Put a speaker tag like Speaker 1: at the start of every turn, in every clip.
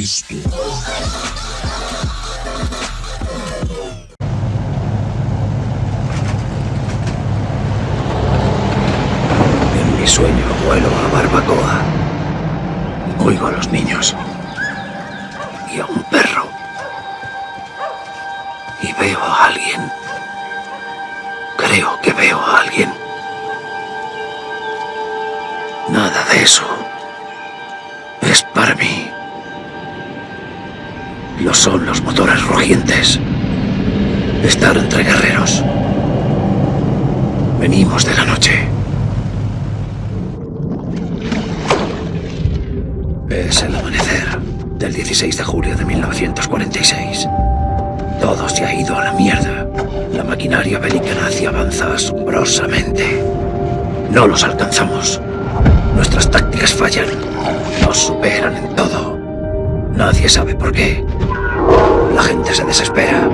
Speaker 1: En mi sueño vuelo a Barbacoa. Oigo a los niños. Y a un perro. Y veo a alguien. Creo que veo a alguien. Nada de eso. Es para mí. Lo son los motores rugientes. Estar entre guerreros. Venimos de la noche. Es el amanecer del 16 de julio de 1946. Todo se ha ido a la mierda. La maquinaria bélica nazi avanza asombrosamente. No los alcanzamos. Nuestras tácticas fallan. Nos superan en todo. Nadie sabe por qué. La gente se desespera.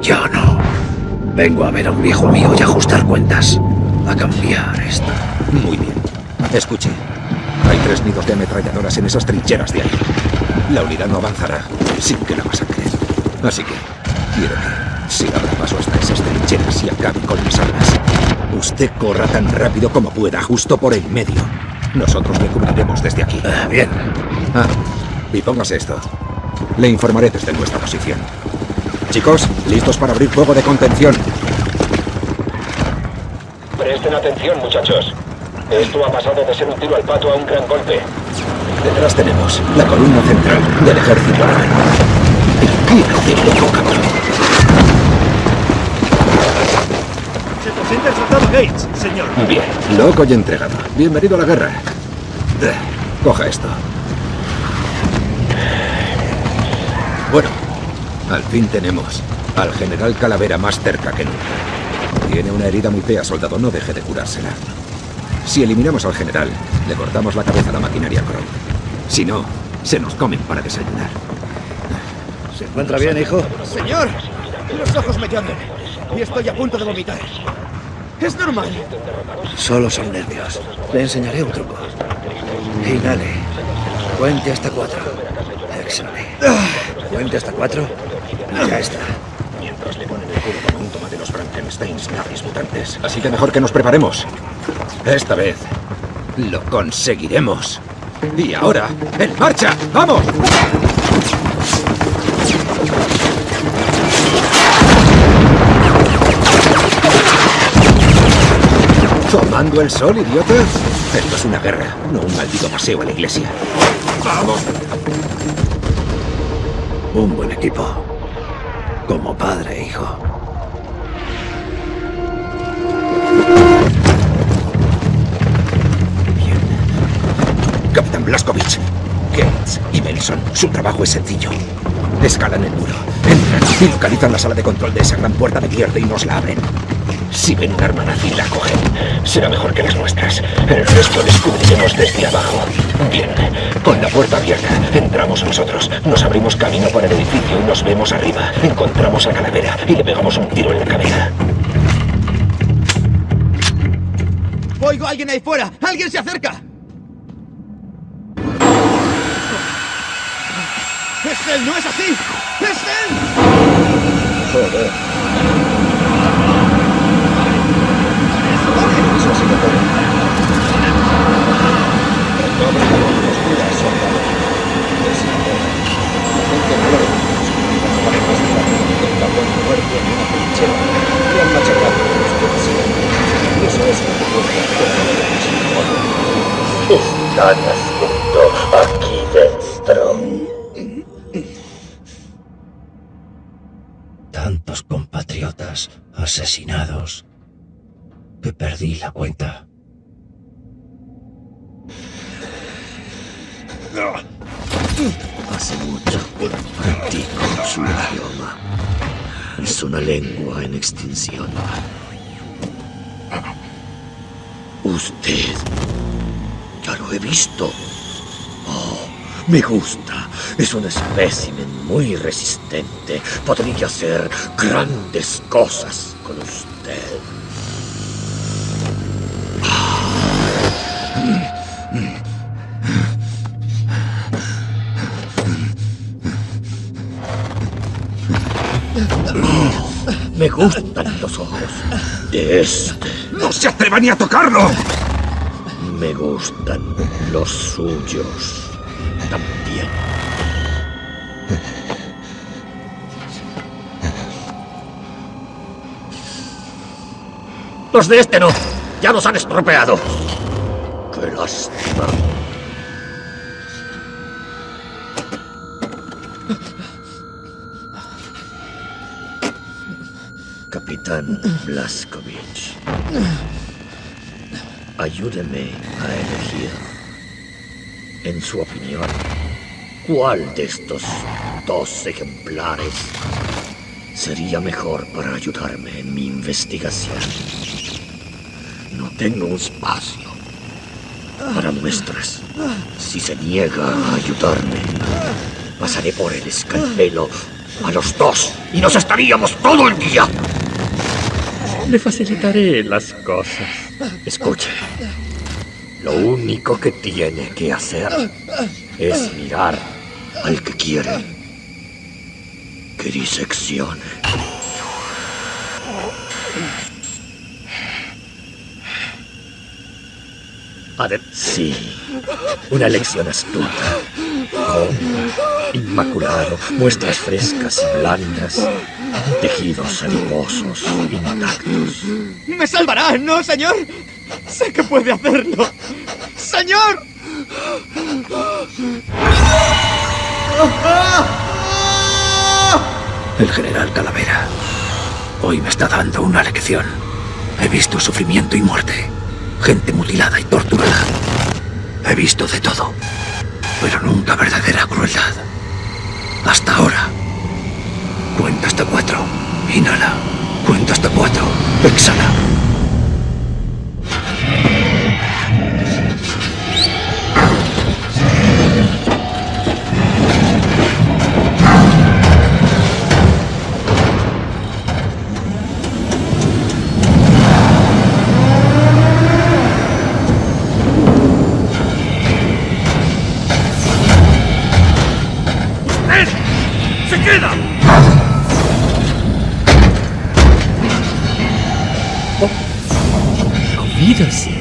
Speaker 1: Yo no. Vengo a ver a un viejo mío y ajustar cuentas. A cambiar esto.
Speaker 2: Muy bien. Escuche. Hay tres nidos de ametralladoras en esas trincheras de ahí. La unidad no avanzará sin que la masacre. Así que quiero que se abra paso hasta esas trincheras y acabe con mis armas. Usted corra tan rápido como pueda, justo por el medio. Nosotros le cubriremos desde aquí.
Speaker 1: Ah, bien.
Speaker 2: Ah, y póngase esto. Le informaré desde nuestra posición. Chicos, listos para abrir fuego de contención.
Speaker 3: Presten atención, muchachos. Esto ha pasado de ser un tiro al pato a un gran golpe.
Speaker 2: Detrás tenemos la columna central del ejército.
Speaker 4: Se presenta el soldado Gates, señor.
Speaker 2: Bien, loco y entregado. Bienvenido a la guerra. Coja esto. Al fin tenemos al general Calavera más cerca que nunca. Tiene una herida muy fea, soldado. No deje de curársela. Si eliminamos al general, le cortamos la cabeza a la maquinaria Kron. Si no, se nos comen para desayunar.
Speaker 1: ¿Se encuentra bien, hijo?
Speaker 4: Señor, los ojos me llaman y estoy a punto de vomitar. Es normal.
Speaker 1: Solo son nervios. Le enseñaré un truco. Inhale. Cuente hasta cuatro. Exhale. Cuente hasta cuatro. Ya está.
Speaker 2: Mientras le ponen el culo como un tomate los Frankensteins nazis mutantes. Así que mejor que nos preparemos. Esta vez lo conseguiremos. Y ahora, ¡en marcha! ¡Vamos! ¿Tomando el sol, idiotas? Esto es una guerra, no un maldito paseo a la iglesia. ¡Vamos!
Speaker 1: Un buen equipo. Como padre hijo.
Speaker 2: Capitán Blaskovich, Gates y Melson, su trabajo es sencillo. Escalan el muro, entran y localizan la sala de control de esa gran puerta de mierda y nos la abren. Si ven un arma nazi y la cogen, será mejor que las nuestras. El resto les cubriremos desde abajo. Bien, con la puerta abierta, entramos nosotros, nos abrimos camino por el edificio y nos vemos arriba. Encontramos a Calavera y le pegamos un tiro en la cabeza.
Speaker 4: Oigo a alguien ahí fuera. ¡Alguien se acerca! ¡Es él! ¡No es así! ¡Es él!
Speaker 1: Joder.
Speaker 4: Eso ha sido todo.
Speaker 5: Están.
Speaker 1: Tantos compatriotas asesinados que perdí la cuenta.
Speaker 5: Hace mucho practico su idioma. Es una lengua en extinción. Usted. Ya lo he visto. Oh, me gusta. Es un espécimen muy resistente. Podría hacer grandes cosas con usted. Gustan los ojos de este.
Speaker 2: ¡No se atreva ni a tocarlo!
Speaker 5: Me gustan los suyos también. Los de este no. Ya los han estropeado. Qué lástima. Capitán Blaskovich. Ayúdeme a elegir. En su opinión, ¿cuál de estos dos ejemplares sería mejor para ayudarme en mi investigación? No tengo espacio para muestras. Si se niega a ayudarme, pasaré por el escalpelo a los dos y nos estaríamos todo el día. Le facilitaré las cosas. Escuche. Lo único que tiene que hacer es mirar al que quiere que diseccione. Adep sí, una elección astuta. Inmaculado, muestras frescas y blandas, tejidos adiposos intactos.
Speaker 4: ¡Me salvará, no, señor! ¡Sé que puede hacerlo! ¡Señor!
Speaker 1: El general Calavera hoy me está dando una lección. He visto sufrimiento y muerte, gente mutilada y torturada. He visto de todo, pero nunca verdadera crueldad. Hasta ahora. Cuenta hasta cuatro. Inhala. Cuenta hasta cuatro. Exhala.
Speaker 5: Oh,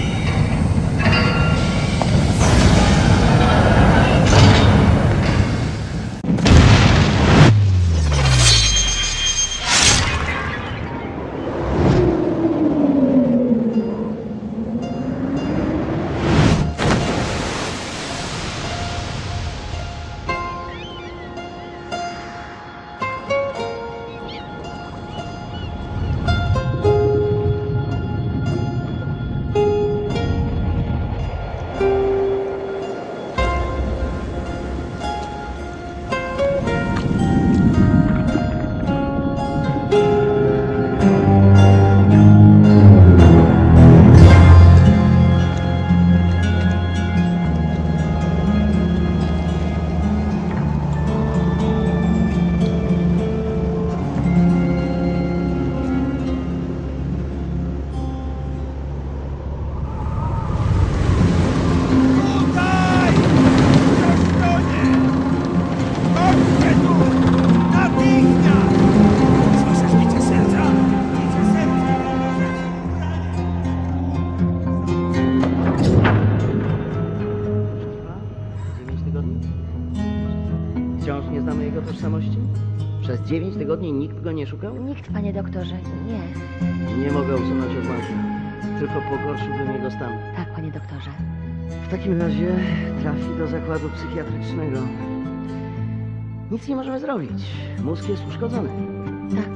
Speaker 6: W takim razie trafi do zakładu psychiatrycznego. Nic nie możemy zrobić. Mózg jest uszkodzony.
Speaker 7: Tak.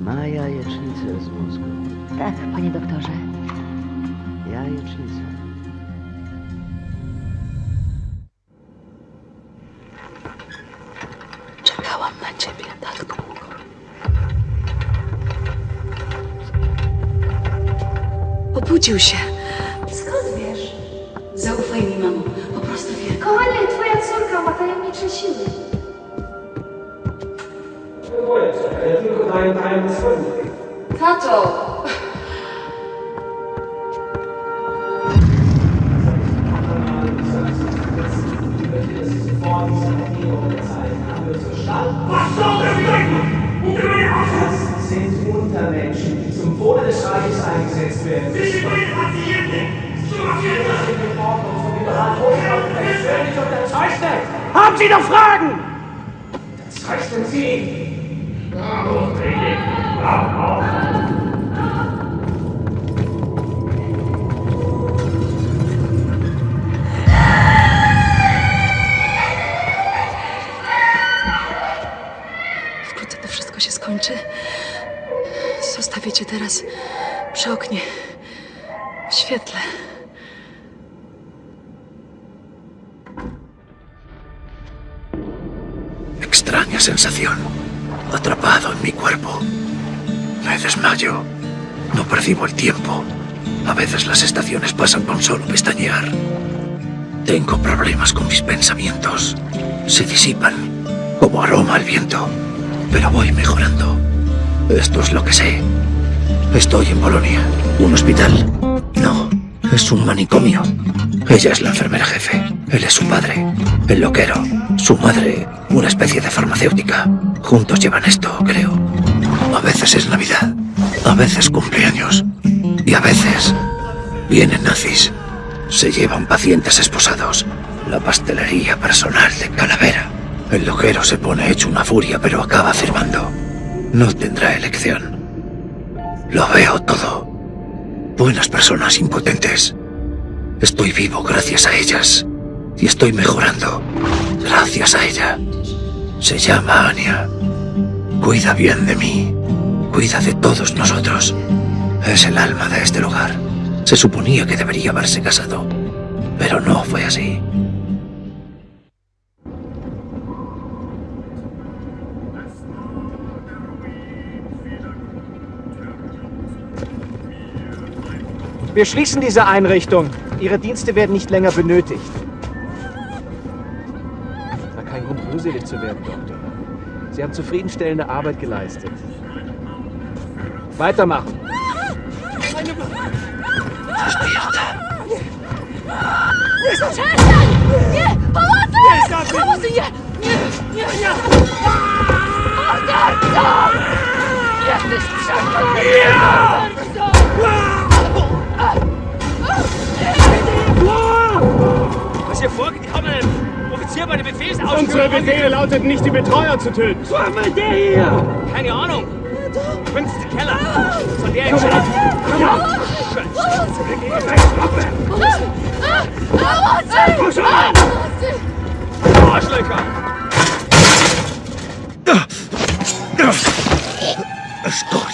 Speaker 6: Ma jajecznicę z mózgu.
Speaker 7: Tak, panie doktorze.
Speaker 6: Jajecznicę.
Speaker 1: 就是 desmayo. No percibo el tiempo. A veces las estaciones pasan con solo pestañear. Tengo problemas con mis pensamientos. Se disipan, como aroma al viento. Pero voy mejorando. Esto es lo que sé. Estoy en Bolonia. ¿Un hospital? No, es un manicomio. Ella es la enfermera jefe. Él es su padre, el loquero. Su madre, una especie de farmacéutica. Juntos llevan esto, creo. A veces es Navidad, a veces cumpleaños. Y a veces vienen nazis. Se llevan pacientes esposados. La pastelería personal de Calavera. El loquero se pone hecho una furia, pero acaba afirmando. No tendrá elección. Lo veo todo. Buenas personas impotentes. Estoy vivo gracias a ellas. Y estoy mejorando gracias a ella. Se llama Anya. Cuida bien de mí. Cuida de todos nosotros. Es el alma de este lugar. Se suponía que debería haberse casado. Pero no fue así.
Speaker 4: Wir schließen diese Einrichtung. Ihre Dienste werden nicht länger benötigt. Na, kein Grund, rührselig zu werden, Doktor. Sie haben zufriedenstellende Arbeit geleistet. Weitermachen.
Speaker 8: Przestań! Nie! Pomocy! Pomocy! Nie! Nie! Nie! Nie! Morderco! Jesteś przeklęty!
Speaker 4: Was hier vorgeht, hier bei der Befehlsausführung... Unsere Befehle lautet nicht, die Betreuer zu töten. Was der hier? Keine Ahnung. Prinzen Keller. Von der
Speaker 9: ich... Komm ab! Komm ab! Arschlöcher!
Speaker 1: Stopp!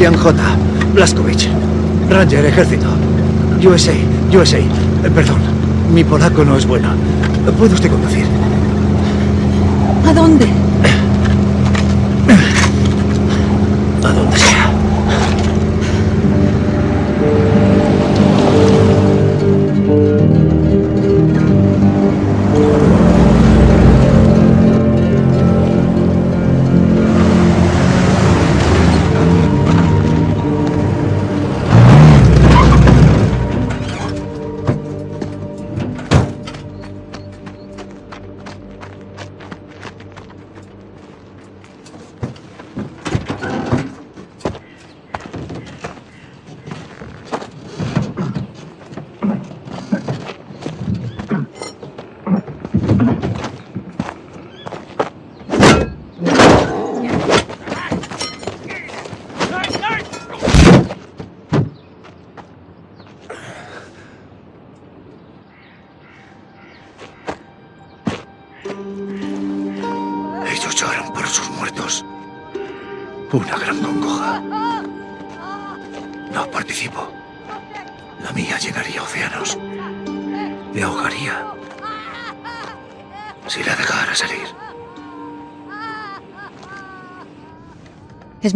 Speaker 1: William J. Blaskowicz, Ranger Ejército. USA, USA. Eh, Perdón, mi polaco no es bueno. ¿Puede usted conducir?
Speaker 9: ¿A dónde?
Speaker 1: A donde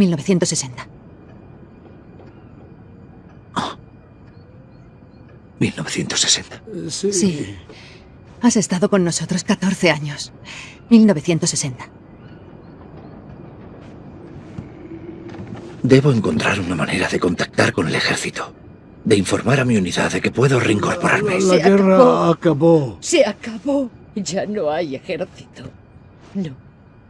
Speaker 7: 1960.
Speaker 1: 1960. Ah.
Speaker 7: Sí. Has estado con nosotros 14 años. 1960.
Speaker 1: Debo encontrar una manera de contactar con el ejército. De informar a mi unidad de que puedo reincorporarme.
Speaker 10: La, la, guerra acabó.
Speaker 8: Se acabó. Ya no hay ejército. No.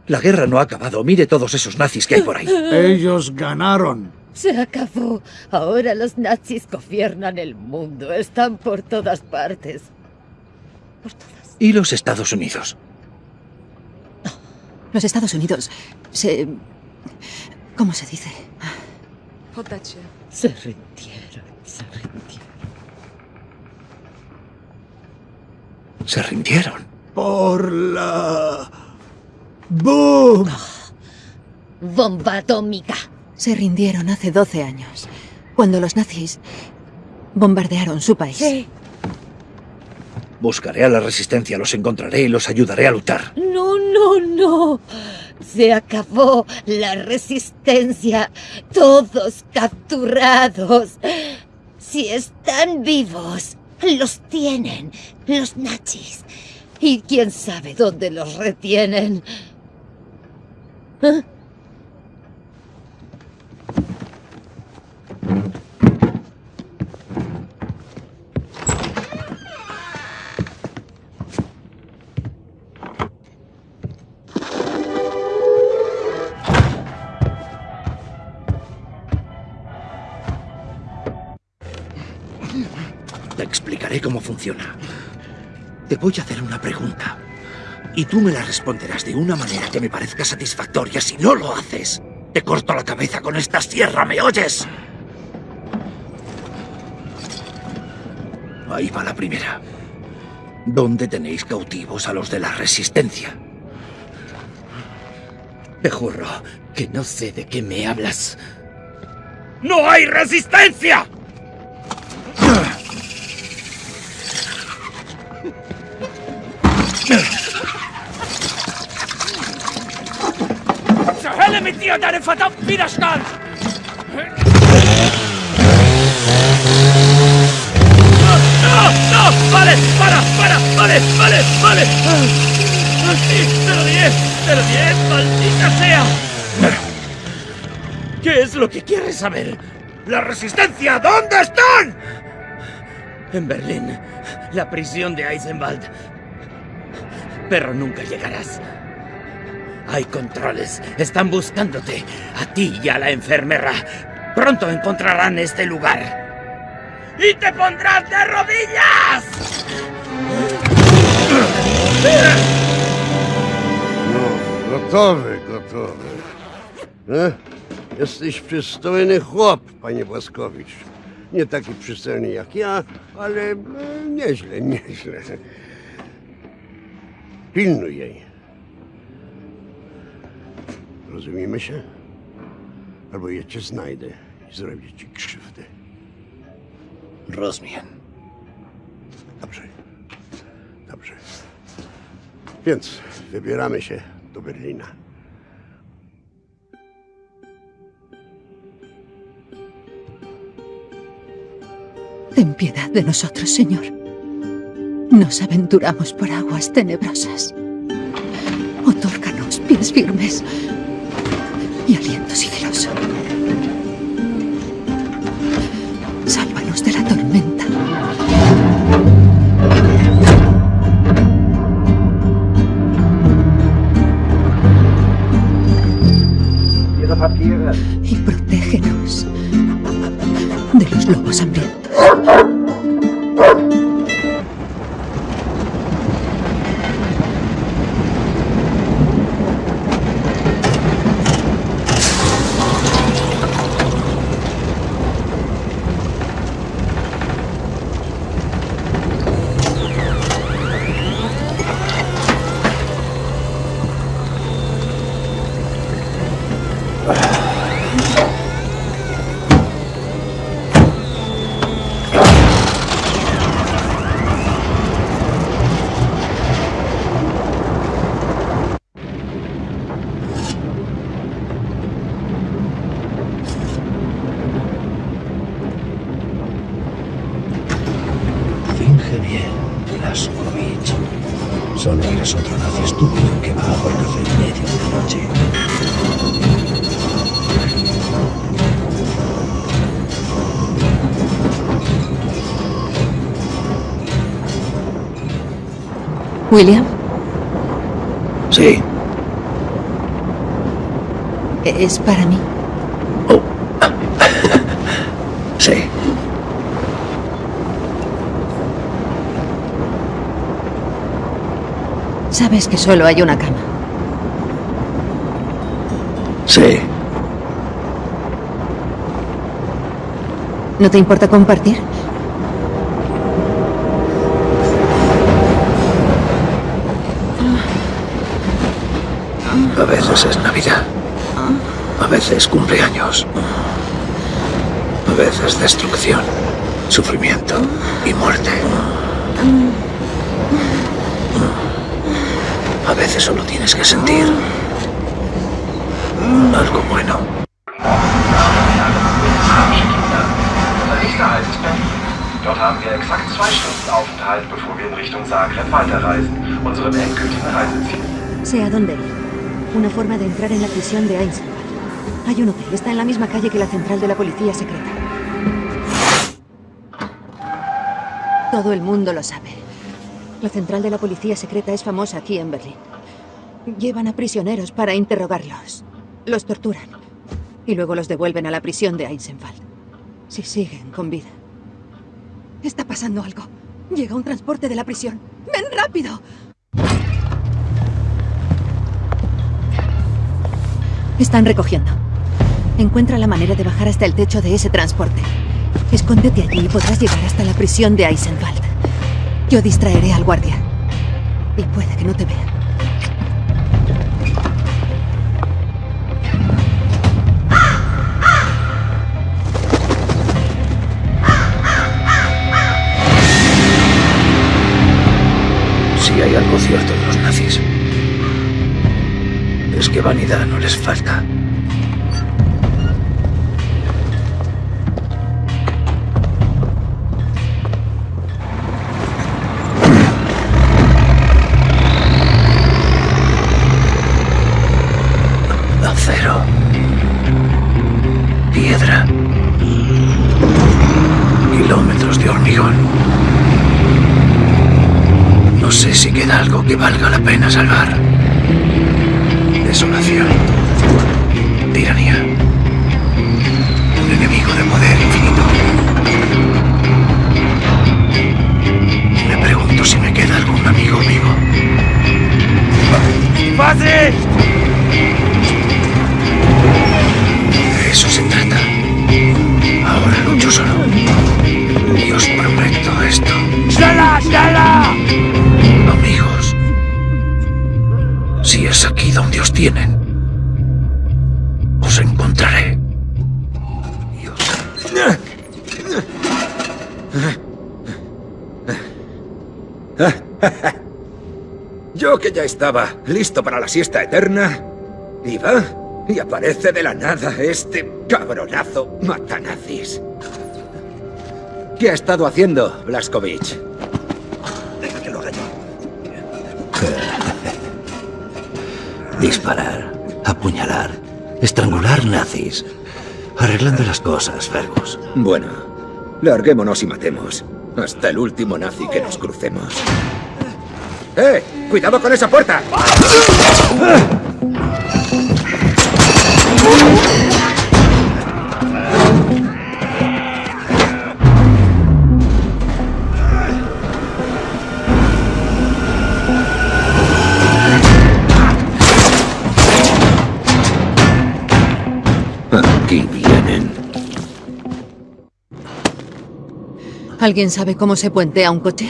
Speaker 1: La guerra no ha acabado. Mire todos esos nazis que hay por ahí.
Speaker 10: Ellos ganaron.
Speaker 8: Se acabó. Ahora los nazis gobiernan el mundo. Están por todas partes. Por todas.
Speaker 1: ¿Y los Estados Unidos?
Speaker 7: Los Estados Unidos se... ¿Cómo se dice?
Speaker 8: Se rindieron. Se rindieron.
Speaker 1: Se rindieron.
Speaker 10: Por la... ¡Boom!
Speaker 8: Bomba atómica.
Speaker 7: Se rindieron hace 12 años, cuando los nazis bombardearon su país.
Speaker 8: Sí.
Speaker 1: Buscaré a la resistencia, los encontraré y los ayudaré a luchar.
Speaker 8: No, no, no. Se acabó la resistencia. Todos capturados. Si están vivos, los tienen los nazis. Y quién sabe dónde los retienen.
Speaker 1: Te explicaré cómo funciona. Te voy a hacer una pregunta. Y tú me la responderás de una manera que me parezca satisfactoria. Si no lo haces, te corto la cabeza con esta sierra, ¿me oyes? Ahí va la primera. ¿Dónde tenéis cautivos a los de la resistencia?
Speaker 11: Te juro que no sé de qué me hablas.
Speaker 1: ¡No hay resistencia!
Speaker 12: Hölle mit dir und deinem verdammten Widerstand! ¡No! ¡No! ¡Vale! ¡Para! ¡Para! ¡Vale! ¡Vale! ¡Vale! ¡Sí! ¡Pero bien! ¡Maldita sea!
Speaker 11: ¿Qué es lo que quieres saber?
Speaker 1: ¡La resistencia! ¿Dónde están?
Speaker 11: En Berlín, la prisión de Eisenwald. Pero nunca llegarás. Hay controles. Están buscándote. A ti y a la enfermera. Pronto encontrarán este lugar. ¡Y te pondrás de rodillas!
Speaker 13: No, gotowy, gotowy. E? Jesteś przystojny chłop, panie Błaskowicz. Nie taki przystojny jak ja, ale e, nieźle, nieźle. Pilnuj jej. Rozumiemy się? Albo ja cię znajdę i zrobię ci krzywdę.
Speaker 1: Rozumiem.
Speaker 13: Dobrze. Dobrze. Więc wybieramy się do Berlina.
Speaker 7: Ten piedad de nosotros, Señor. Nos aventuramos por aguas tenebrosas. Otórganos pies firmes Sálvanos de la tormenta. Y protégenos de los lobos
Speaker 9: William,
Speaker 1: Sí,
Speaker 9: es para mí.
Speaker 1: sí.
Speaker 9: Sabes que solo hay una cama.
Speaker 1: Sí.
Speaker 9: ¿No te importa compartir?
Speaker 1: A veces es Navidad. A veces cumpleaños. A veces destrucción, sufrimiento y muerte. A veces solo tienes que sentir algo bueno.
Speaker 14: Dort.
Speaker 7: Una forma de entrar en la prisión de Eisenbach. Hay un hotel, está en la misma calle que la central de la policía secreta. Todo el mundo lo sabe. La central de la policía secreta es famosa aquí en Berlín. Llevan a prisioneros para interrogarlos. Los torturan. Y luego los devuelven a la prisión de Eisenwald. Si siguen con vida. Está pasando algo. Llega un transporte de la prisión. ¡Ven rápido! Están recogiendo. Encuentra la manera de bajar hasta el techo de ese transporte. Escóndete allí y podrás llegar hasta la prisión de Eisenwald. Yo distraeré al guardia. Y puede que no te vea.
Speaker 1: Si hay algo cierto de los nazis, es que vanidad no les falta. Acero. Piedra. Kilómetros de hormigón. No sé si queda algo que valga la pena salvar. Desolación. Tiranía. Un enemigo de poder infinito. Me pregunto si me queda algún amigo vivo. ¡Fácil! De eso se trata. Ahora lucho solo. Y os prometo esto. Es aquí donde os tienen, os encontraré.
Speaker 2: Yo que ya estaba listo para la siesta eterna, va y aparece de la nada este cabronazo matanazis. ¿Qué ha estado haciendo, Blaskovich?
Speaker 1: Disparar, apuñalar, estrangular nazis. Arreglando las cosas, Fergus.
Speaker 2: Bueno, larguémonos y matemos. Hasta el último nazi que nos crucemos. ¡Eh! ¡Cuidado con esa puerta!
Speaker 9: ¿Alguien sabe cómo se puentea un coche?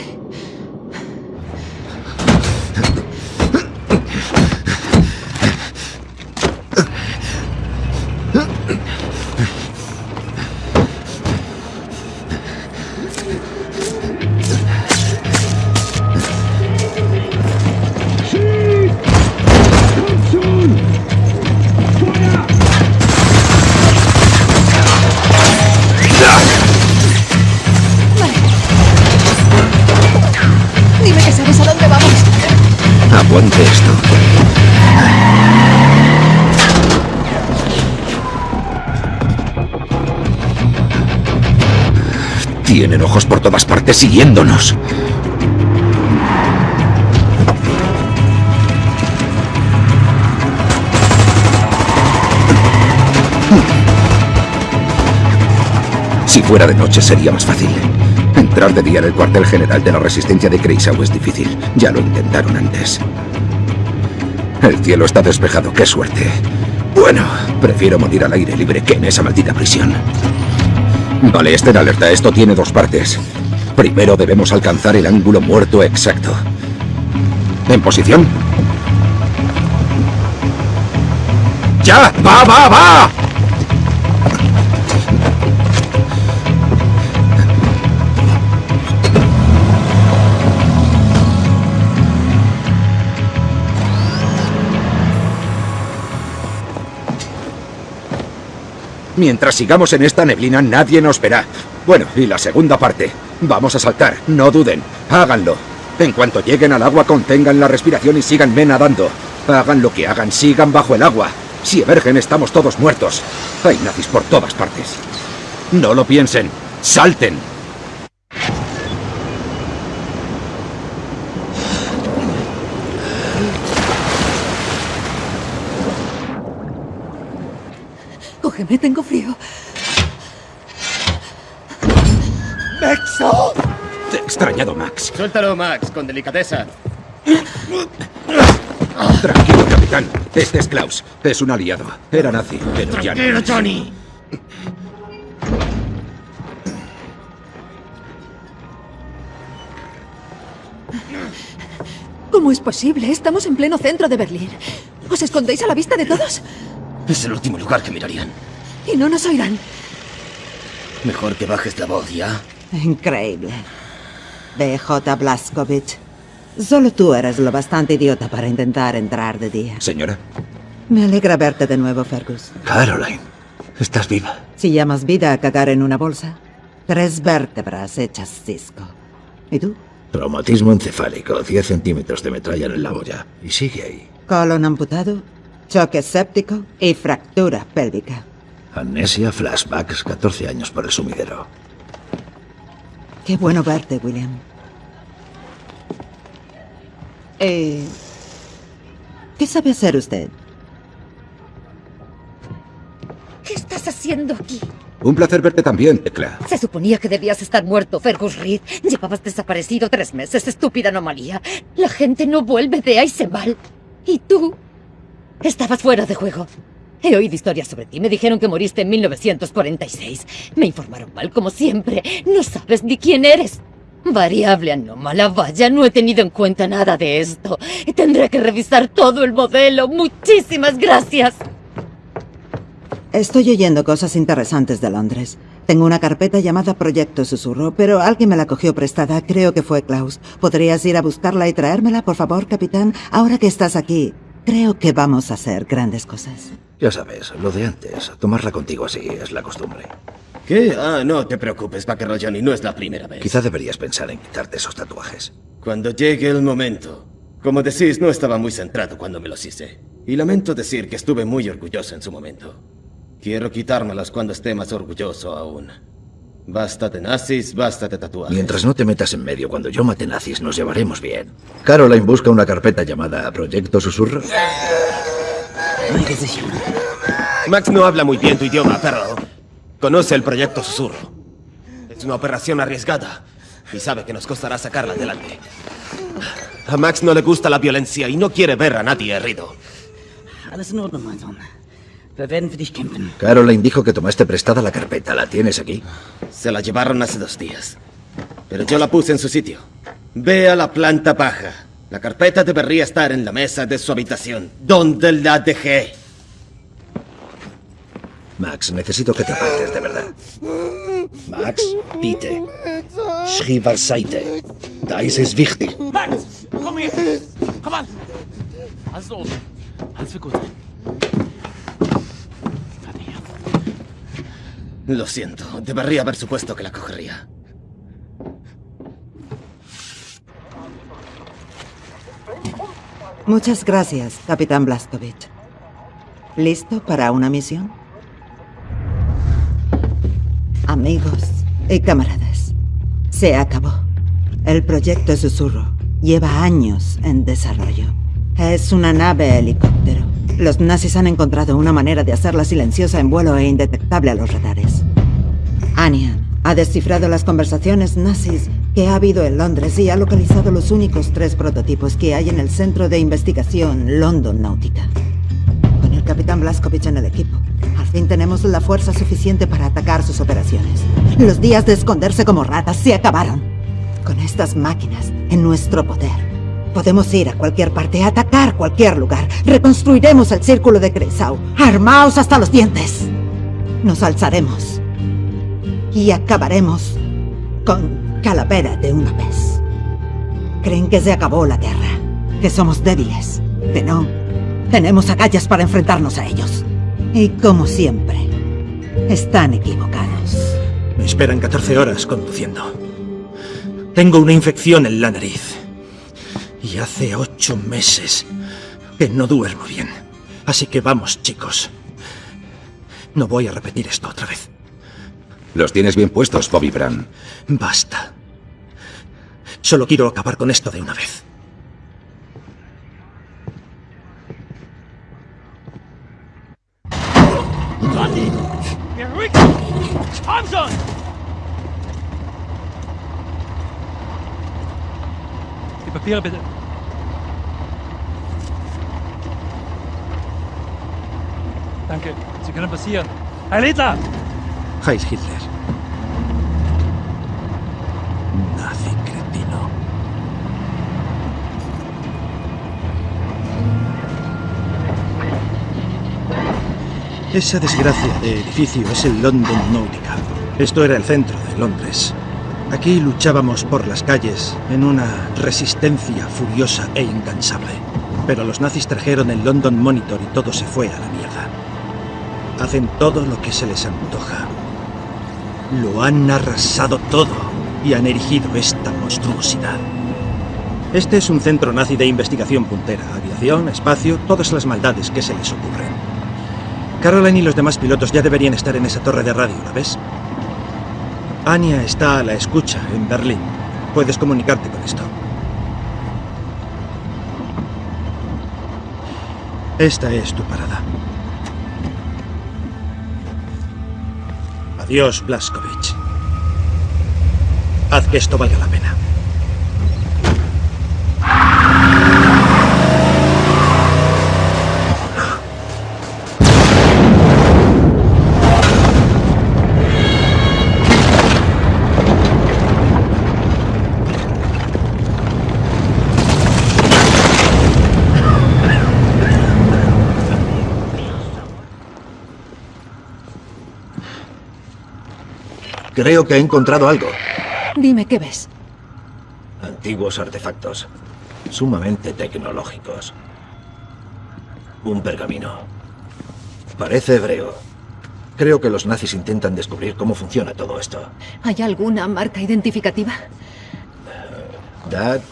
Speaker 2: Siguiéndonos. Si fuera de noche sería más fácil. Entrar de día en el cuartel general de la resistencia de Kreisau es difícil. Ya lo intentaron antes. El cielo está despejado, qué suerte. Bueno, prefiero morir al aire libre que en esa maldita prisión. Vale, estén alerta, esto tiene dos partes. Primero debemos alcanzar el ángulo muerto exacto. ¿En posición? ¡Ya! ¡Va, va, va! Mientras sigamos en esta neblina, nadie nos verá. Bueno, y la segunda parte. Vamos a saltar, no duden. Háganlo. En cuanto lleguen al agua, contengan la respiración y síganme nadando. Hagan lo que hagan, sigan bajo el agua. Si emergen, estamos todos muertos. Hay nazis por todas partes. No lo piensen. ¡Salten!
Speaker 7: Cógeme, tengo frío.
Speaker 2: ¡Maxo! Te he extrañado, Max.
Speaker 15: Suéltalo, Max, con delicadeza.
Speaker 2: Tranquilo, capitán. Este es Klaus. Es un aliado. Era nazi, pero ya no.
Speaker 15: Tranquilo, Johnny.
Speaker 7: ¿Cómo es posible? Estamos en pleno centro de Berlín. ¿Os escondéis a la vista de todos?
Speaker 15: Es el último lugar que mirarían.
Speaker 7: Y no nos oirán.
Speaker 15: Mejor que bajes la voz, ¿ya?
Speaker 16: Increíble. BJ Blaskovic. Solo tú eres lo bastante idiota para intentar entrar de día.
Speaker 2: Señora.
Speaker 16: Me alegra verte de nuevo, Fergus.
Speaker 2: Caroline, estás viva.
Speaker 16: Si llamas vida a cagar en una bolsa, tres vértebras hechas cisco. ¿Y tú?
Speaker 1: Traumatismo encefálico, 10 centímetros de metralla en la boya. Y sigue ahí.
Speaker 16: Colon amputado, choque séptico y fractura pélvica.
Speaker 1: Amnesia, flashbacks, 14 años por el sumidero.
Speaker 16: Qué bueno verte, William. Eh, ¿Qué sabe hacer usted?
Speaker 8: ¿Qué estás haciendo aquí?
Speaker 2: Un placer verte también, Tecla.
Speaker 8: Se suponía que debías estar muerto, Fergus Reed. Llevabas desaparecido tres meses, estúpida anomalía. La gente no vuelve de Eisenbahn. Y tú estabas fuera de juego. He oído historias sobre ti. Me dijeron que moriste en 1946. Me informaron mal, como siempre. No sabes ni quién eres. Variable anómala, vaya, no he tenido en cuenta nada de esto. Tendré que revisar todo el modelo. Muchísimas gracias.
Speaker 16: Estoy oyendo cosas interesantes de Londres. Tengo una carpeta llamada Proyecto Susurro, pero alguien me la cogió prestada. Creo que fue Klaus. ¿Podrías ir a buscarla y traérmela, por favor, capitán? Ahora que estás aquí, creo que vamos a hacer grandes cosas.
Speaker 1: Ya sabes, lo de antes. Tomarla contigo así es la costumbre.
Speaker 15: ¿Qué? Ah, no te preocupes, vaquero Johnny, no es la primera vez.
Speaker 1: Quizá deberías pensar en quitarte esos tatuajes.
Speaker 15: Cuando llegue el momento. Como decís, no estaba muy centrado cuando me los hice. Y lamento decir que estuve muy orgulloso en su momento. Quiero quitármelos cuando esté más orgulloso aún. Basta de nazis, basta de tatuajes.
Speaker 1: Mientras no te metas en medio cuando yo mate nazis, nos llevaremos bien. Caroline busca una carpeta llamada Proyecto Susurro.
Speaker 15: Max no habla muy bien tu idioma, pero conoce el proyecto Susurro. Es una operación arriesgada y sabe que nos costará sacarla adelante. A Max no le gusta la violencia y no quiere ver a nadie herido.
Speaker 1: Caroline dijo que tomaste prestada la carpeta. ¿La tienes aquí?
Speaker 15: Se la llevaron hace dos días. Pero yo la puse en su sitio. Ve a la planta baja. La carpeta debería estar en la mesa de su habitación. ¿Dónde la dejé?
Speaker 1: Max, necesito que te apartes de verdad. Max, bitte. Schrieb al Seite. Da ist es wichtig.
Speaker 17: Max, komm her. Komm an. Alles los. Alles wird gut.
Speaker 15: Lo siento. Debería haber supuesto que la cogería.
Speaker 16: Muchas gracias, Capitán Blaskovich. ¿Listo para una misión? Amigos y camaradas, se acabó. El proyecto Susurro lleva años en desarrollo. Es una nave helicóptero. Los nazis han encontrado una manera de hacerla silenciosa en vuelo e indetectable a los radares. Anya ha descifrado las conversaciones nazis que ha habido en Londres y ha localizado los únicos tres prototipos que hay en el Centro de Investigación London Náutica. Con el Capitán Blaskovich en el equipo, al fin tenemos la fuerza suficiente para atacar sus operaciones. Los días de esconderse como ratas se acabaron. Con estas máquinas en nuestro poder, podemos ir a cualquier parte, atacar cualquier lugar. Reconstruiremos el círculo de Kreisau. Armaos hasta los dientes. Nos alzaremos. Y acabaremos con calavera de una vez. Creen que se acabó la guerra, que somos débiles, que no. Tenemos agallas para enfrentarnos a ellos. Y como siempre, están equivocados.
Speaker 18: Me esperan 14 horas conduciendo. Tengo una infección en la nariz. Y hace ocho meses que no duermo bien. Así que vamos, chicos. No voy a repetir esto otra vez.
Speaker 2: Los tienes bien puestos, Bobby Brown.
Speaker 18: Basta. Solo quiero acabar con esto de una vez.
Speaker 4: Die Papiere bitte. Danke. Sie können passieren. Herr Littler!
Speaker 18: Heil Hitler. Nazi cretino. Esa desgracia de edificio es el London Nautica. Esto era el centro de Londres. Aquí luchábamos por las calles en una resistencia furiosa e incansable. Pero los nazis trajeron el London Monitor y todo se fue a la mierda. Hacen todo lo que se les antoja. Lo han arrasado todo y han erigido esta monstruosidad. Este es un centro nazi de investigación puntera. Aviación, espacio, todas las maldades que se les ocurren. Caroline y los demás pilotos ya deberían estar en esa torre de radio, ¿la ves? Anya está a la escucha en Berlín. Puedes comunicarte con esto. Esta es tu parada. Adiós, Blaskovich. Haz que esto valga la pena. Creo que he encontrado algo.
Speaker 7: Dime qué ves.
Speaker 5: Antiguos artefactos, sumamente tecnológicos. Un pergamino. Parece hebreo. Creo que los nazis intentan descubrir cómo funciona todo esto.
Speaker 7: ¿Hay alguna marca identificativa?
Speaker 5: Dad,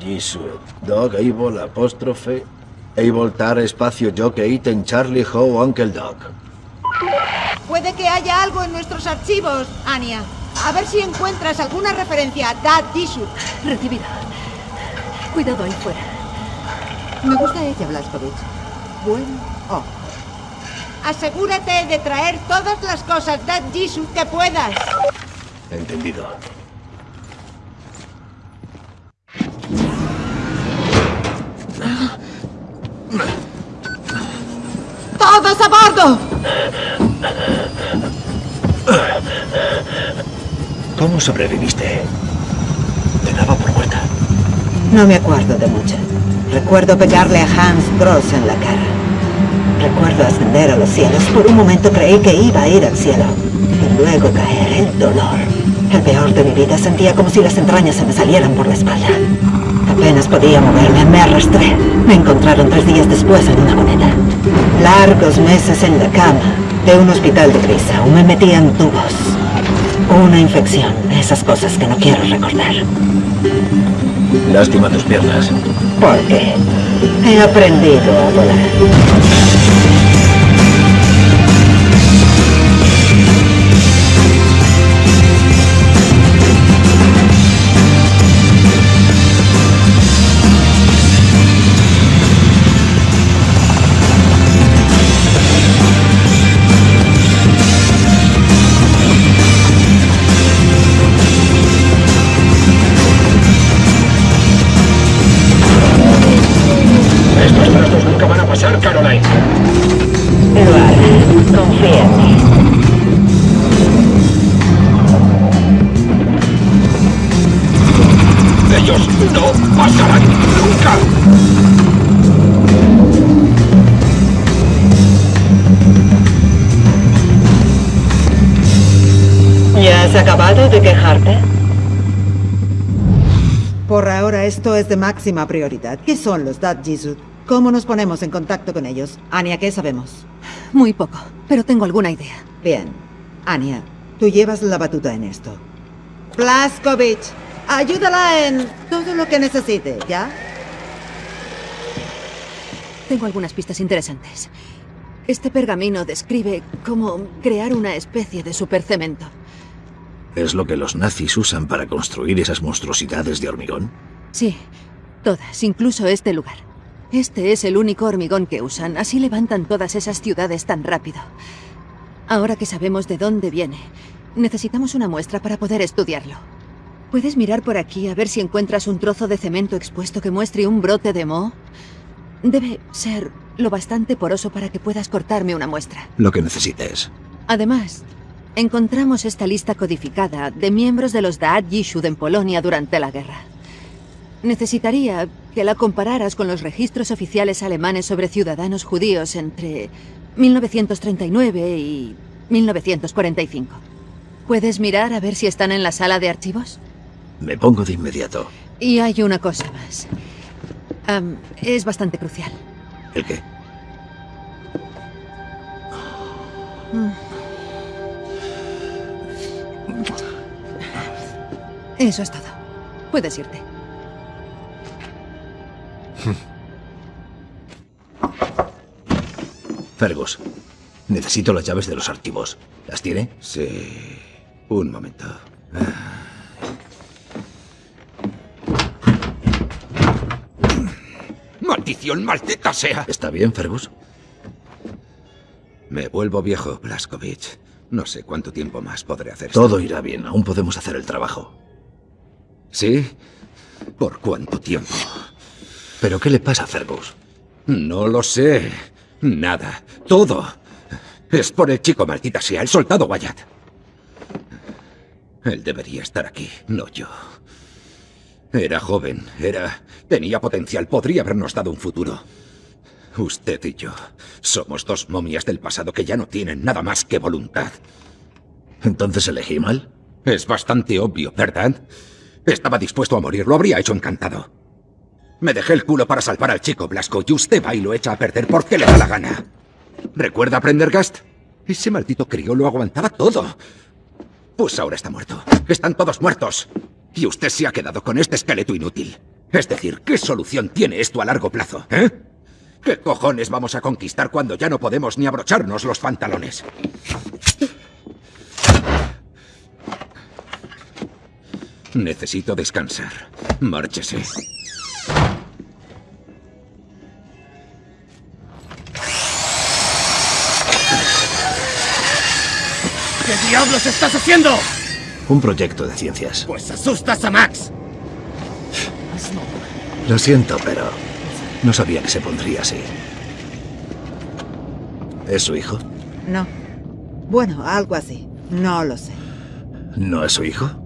Speaker 5: Jesús, Dog, Able, apóstrofe, Able, Tar, espacio, Jockey, Ten, Charlie, Ho, Uncle Dog.
Speaker 19: Puede que haya algo en nuestros archivos, Anya. A ver si encuentras alguna referencia a Dad Dishu.
Speaker 7: Recibida. Cuidado ahí fuera.
Speaker 16: Me gusta ella, Blaskovich. Buen ojo.
Speaker 19: Asegúrate de traer todas las cosas Dad Jisoo que puedas.
Speaker 5: Entendido.
Speaker 19: ¡Todos a bordo!
Speaker 5: ¿Cómo sobreviviste? Te daba por muerta.
Speaker 16: No me acuerdo de mucho. Recuerdo pegarle a Hans Gross en la cara. Recuerdo ascender a los cielos. Por un momento creí que iba a ir al cielo. Y luego caer el dolor. El peor de mi vida sentía como si las entrañas se me salieran por la espalda. Apenas podía moverme, me arrastré. Me encontraron tres días después en una cuneta. Largos meses en la cama de un hospital de Grisau. Me metían tubos. Una infección, esas cosas que no quiero recordar.
Speaker 5: Lástima tus piernas.
Speaker 16: ¿Por qué?
Speaker 20: He aprendido a volar.
Speaker 16: Es de máxima prioridad. ¿Qué son los Dad Jisoo? ¿Cómo nos ponemos en contacto con ellos? Anya, ¿qué sabemos?
Speaker 7: Muy poco, pero tengo alguna idea.
Speaker 16: Bien. Anya, tú llevas la batuta en esto. Blaskovich, ayúdala en todo lo que necesite, ¿ya?
Speaker 7: Tengo algunas pistas interesantes. Este pergamino describe cómo crear una especie de supercemento.
Speaker 1: ¿Es lo que los nazis usan para construir esas monstruosidades de hormigón?
Speaker 7: Sí, todas, incluso este lugar. Este es el único hormigón que usan, así levantan todas esas ciudades tan rápido. Ahora que sabemos de dónde viene, necesitamos una muestra para poder estudiarlo. ¿Puedes mirar por aquí a ver si encuentras un trozo de cemento expuesto que muestre un brote de moho? Debe ser lo bastante poroso para que puedas cortarme una muestra.
Speaker 1: Lo que necesites.
Speaker 7: Además, encontramos esta lista codificada de miembros de los Daat Yishud en Polonia durante la guerra. Necesitaría que la compararas con los registros oficiales alemanes sobre ciudadanos judíos entre 1939 y 1945. ¿Puedes mirar a ver si están en la sala de archivos?
Speaker 1: Me pongo de inmediato.
Speaker 7: Y hay una cosa más. Es bastante crucial.
Speaker 1: ¿El qué?
Speaker 7: Mm. Eso es todo. Puedes irte.
Speaker 1: Fergus, necesito las llaves de los archivos. ¿Las tiene?
Speaker 2: Sí. Un momento. ¡Maldición, maldita sea!
Speaker 1: ¿Está bien, Fergus?
Speaker 2: Me vuelvo viejo, Blaskovich. No sé cuánto tiempo más podré hacer esto.
Speaker 1: Todo irá bien. Aún podemos hacer el trabajo.
Speaker 2: ¿Sí? ¿Por cuánto tiempo?
Speaker 1: ¿Pero qué le pasa a Fergus?
Speaker 2: No lo sé. Nada. Todo. Es por el chico, maldita sea, el soldado Wyatt. Él debería estar aquí, no yo. Era joven, era... tenía potencial, podría habernos dado un futuro. Usted y yo somos dos momias del pasado que ya no tienen nada más que voluntad.
Speaker 1: ¿Entonces elegí mal?
Speaker 2: Es bastante obvio, ¿verdad? Estaba dispuesto a morir, lo habría hecho encantado. Me dejé el culo para salvar al chico Blasco y usted va y lo echa a perder porque le da la gana. ¿Recuerda Prendergast? Ese maldito crío lo aguantaba todo. Pues ahora está muerto. Están todos muertos. Y usted se ha quedado con este esqueleto inútil. Es decir, ¿qué solución tiene esto a largo plazo, eh? ¿Qué cojones vamos a conquistar cuando ya no podemos ni abrocharnos los pantalones? Necesito descansar. Márchese.
Speaker 4: ¿Qué diablos estás haciendo?
Speaker 1: Un proyecto de ciencias.
Speaker 4: Pues asustas a Max.
Speaker 1: Lo siento, pero no sabía que se pondría así. ¿Es su hijo?
Speaker 16: No. Bueno, algo así. No lo sé.
Speaker 1: ¿No es su hijo?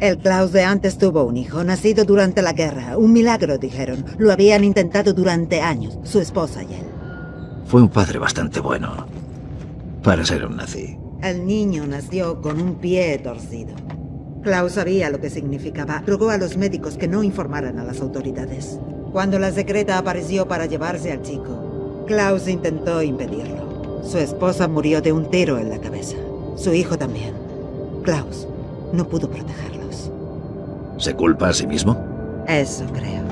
Speaker 16: El Klaus de antes tuvo un hijo, nacido durante la guerra. Un milagro, dijeron. Lo habían intentado durante años, su esposa y él.
Speaker 1: Fue un padre bastante bueno. Para ser un nazi.
Speaker 16: El niño nació con un pie torcido. Klaus sabía lo que significaba. Rogó a los médicos que no informaran a las autoridades. Cuando la secreta apareció para llevarse al chico, Klaus intentó impedirlo. Su esposa murió de un tiro en la cabeza. Su hijo también. Klaus no pudo protegerlos.
Speaker 1: ¿Se culpa a sí mismo?
Speaker 16: Eso creo.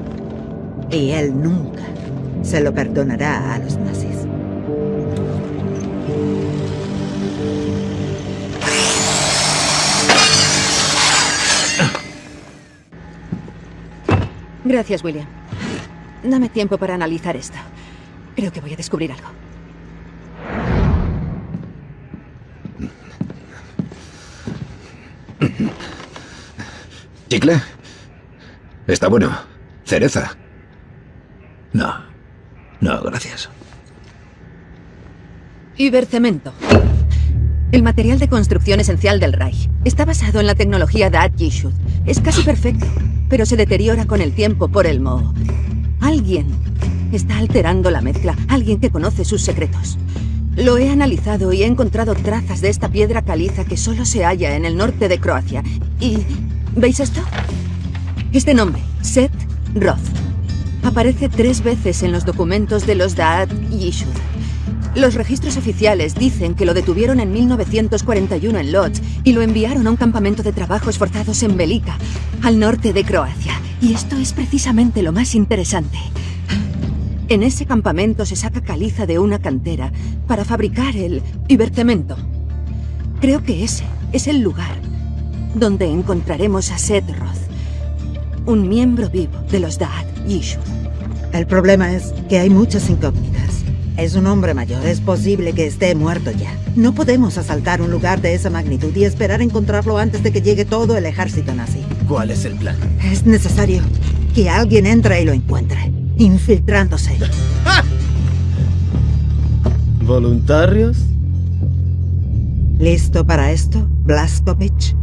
Speaker 16: Y él nunca se lo perdonará a los nazis.
Speaker 7: Gracias, William. Dame tiempo para analizar esto. Creo que voy a descubrir algo.
Speaker 2: ¿Chicle? Está bueno. ¿Cereza? No. No, gracias.
Speaker 7: Ibercemento. El material de construcción esencial del Reich. Está basado en la tecnología de Yishud. Es casi perfecto, pero se deteriora con el tiempo por el moho. Alguien está alterando la mezcla. Alguien que conoce sus secretos. Lo he analizado y he encontrado trazas de esta piedra caliza que solo se halla en el norte de Croacia. ¿Y veis esto? Este nombre, Set Roth, aparece tres veces en los documentos de los Daat Yishud. Los registros oficiales dicen que lo detuvieron en 1941 en Lodz y lo enviaron a un campamento de trabajos forzados en Velika, al norte de Croacia. Y esto es precisamente lo más interesante. En ese campamento se saca caliza de una cantera para fabricar el ibercemento. Creo que ese es el lugar donde encontraremos a Seth Roth, un miembro vivo de los Daat Yishud.
Speaker 16: El problema es que hay muchas incógnitas. Es un hombre mayor, es posible que esté muerto ya. No podemos asaltar un lugar de esa magnitud y esperar encontrarlo antes de que llegue todo el ejército nazi.
Speaker 15: ¿Cuál es el plan?
Speaker 16: Es necesario que alguien entre y lo encuentre, infiltrándose.
Speaker 15: ¿Voluntarios?
Speaker 16: ¿Listo para esto, Blaskovich?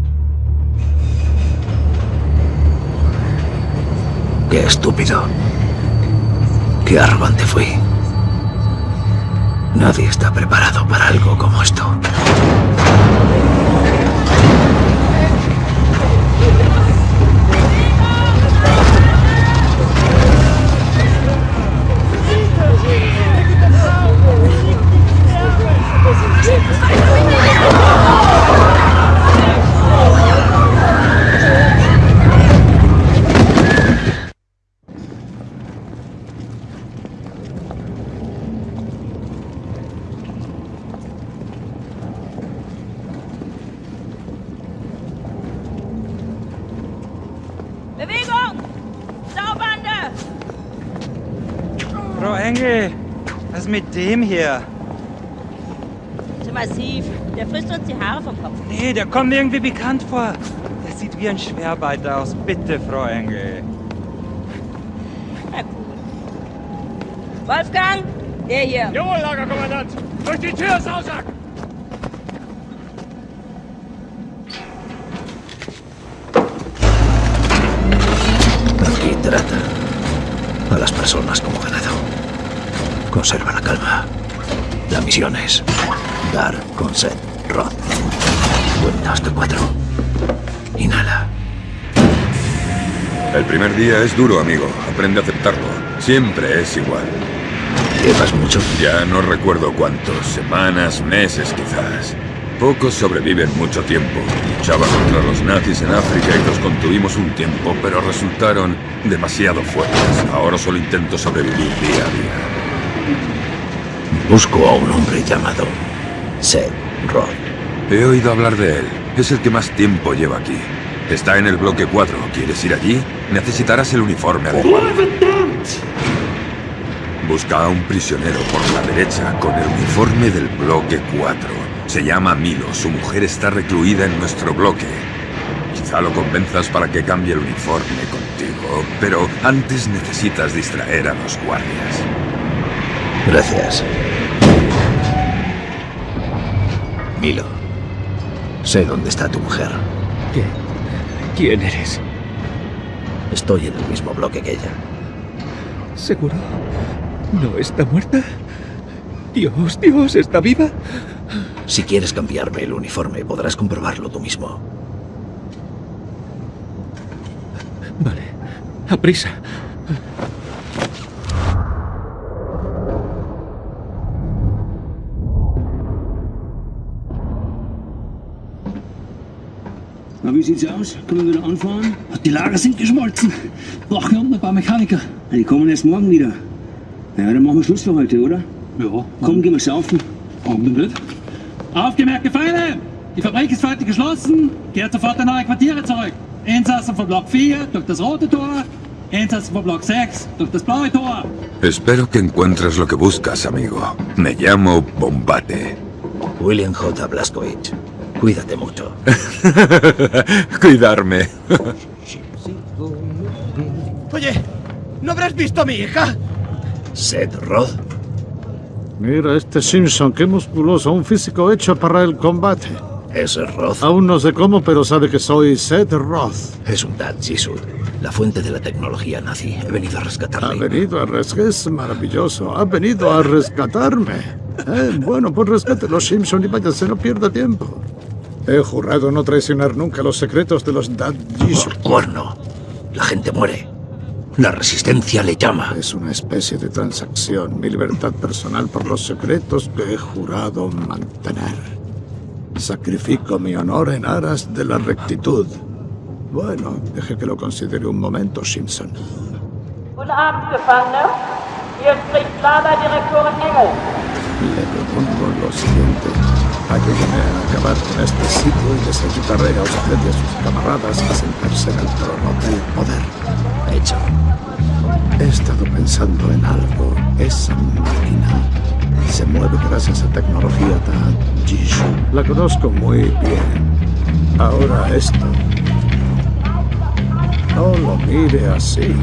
Speaker 1: Qué estúpido. Qué arrogante fui. Nadie está preparado para algo como esto.
Speaker 18: Engel, was ist mit dem hier?
Speaker 21: Zu massiv. Der frisst uns die Haare vom Kopf.
Speaker 18: Nee, der kommt mir irgendwie bekannt vor. Der sieht wie ein Schwerbeiter aus. Bitte, Frau Engel.
Speaker 21: Na gut. Wolfgang, der hier.
Speaker 4: Jawohl, Lagerkommandant. Durch die Tür, Sausack!
Speaker 1: A las personas ganado. Conserva la calma. La misión es dar con Seth Roth. Cuenta hasta cuatro. Inhala.
Speaker 22: El primer día es duro, amigo. Aprende a aceptarlo. Siempre es igual.
Speaker 1: ¿Llevas mucho?
Speaker 22: Ya no recuerdo cuántos. Semanas, meses quizás. Pocos sobreviven mucho tiempo. Luchaba contra los nazis en África y los contuvimos un tiempo, pero resultaron demasiado fuertes. Ahora solo intento sobrevivir día a día.
Speaker 1: Busco a un hombre llamado Seth Roth.
Speaker 22: He oído hablar de él. Es el que más tiempo lleva aquí. Está en el bloque 4. ¿Quieres ir allí? Necesitarás el uniforme adecuado. Busca a un prisionero por la derecha con el uniforme del bloque 4. Se llama Milo. Su mujer está recluida en nuestro bloque. Quizá lo convenzas para que cambie el uniforme contigo, pero antes necesitas distraer a los guardias.
Speaker 1: Gracias. Milo. Sé dónde está tu mujer.
Speaker 23: ¿Qué? ¿Quién eres?
Speaker 1: Estoy en el mismo bloque que ella.
Speaker 23: ¿Seguro? ¿No está muerta? Dios, Dios, ¿está viva?
Speaker 1: Si quieres cambiarme el uniforme, podrás comprobarlo tú mismo.
Speaker 23: Vale. A prisa.
Speaker 24: Wie sieht's aus? Können wir wieder anfahren? Die Lager sind geschmolzen. Brauchen unten ein paar Mechaniker. Die kommen erst morgen wieder. Ja, dann machen wir Schluss für heute, oder? Ja. Komm, gehen wir saufen.
Speaker 25: Warum nicht? Aufgemerkt, Gefangene! Die Fabrik ist heute geschlossen. Kehrt sofort in eure Quartiere zurück. Insassen von Block 4 durch das rote Tor. Insassen von Block 6 durch das blaue Tor.
Speaker 22: Espero que encuentres lo que buscas, amigo. Me llamo Bombate.
Speaker 5: William J. Blazkowicz. Cuídate mucho.
Speaker 22: Cuidarme.
Speaker 26: Oye, ¿no habrás visto a mi hija?
Speaker 5: Seth Roth.
Speaker 10: Mira este Simpson, qué musculoso, un físico hecho para el combate.
Speaker 5: Ese es Roth.
Speaker 10: Aún no sé cómo, pero sabe que soy Seth Roth.
Speaker 5: Es un Dad Jisoo, la fuente de la tecnología nazi. He venido a
Speaker 10: Ha
Speaker 5: rescatarle.
Speaker 10: venido a rescatarme. Es maravilloso. Ha venido a rescatarme. Eh, bueno, pues rescate los Simpson y váyase, no pierda tiempo. He jurado no traicionar nunca los secretos de los Dad Jisoo.
Speaker 5: Cuerno. La gente muere. La resistencia le llama.
Speaker 10: Es una especie de transacción. Mi libertad personal por los secretos que he jurado mantener. Sacrifico mi honor en aras de la rectitud. Bueno, deje que lo considere un momento, Simpson.
Speaker 20: Guten Abend, Gefangene. Hier spricht Lagerdirektorin Engel.
Speaker 10: Le propongo lo siguiente. Ayúdeme a acabar con este sitio y les ayudaré a usted y a sus camaradas a sentarse en el trono del poder.
Speaker 5: Hecho.
Speaker 10: He estado pensando en algo. Esa máquina se mueve gracias a tecnología Jisoo. La conozco muy bien. Ahora esto. No lo mire así.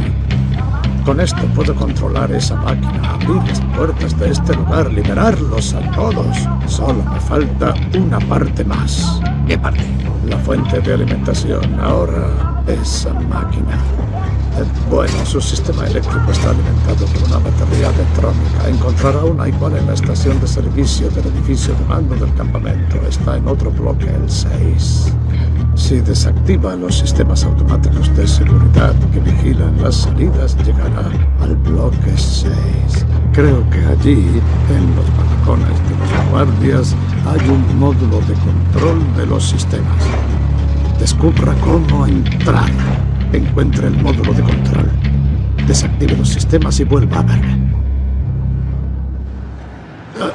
Speaker 10: Con esto puedo controlar esa máquina, abrir las puertas de este lugar, liberarlos a todos. Solo me falta una parte más.
Speaker 5: ¿Qué parte?
Speaker 10: La fuente de alimentación. Ahora esa máquina. Eh, Bueno, su sistema eléctrico está alimentado por una batería electrónica. Encontrará una igual en la estación de servicio del edificio de mando del campamento. Está en otro bloque, el 6. Si desactiva los sistemas automáticos de seguridad que vigilan las salidas, llegará al bloque 6. Creo que allí, en los balcones de los guardias, hay un módulo de control de los sistemas. Descubra cómo entrar. Encuentre el módulo de control. Desactive los sistemas y vuelva a verme. Ah,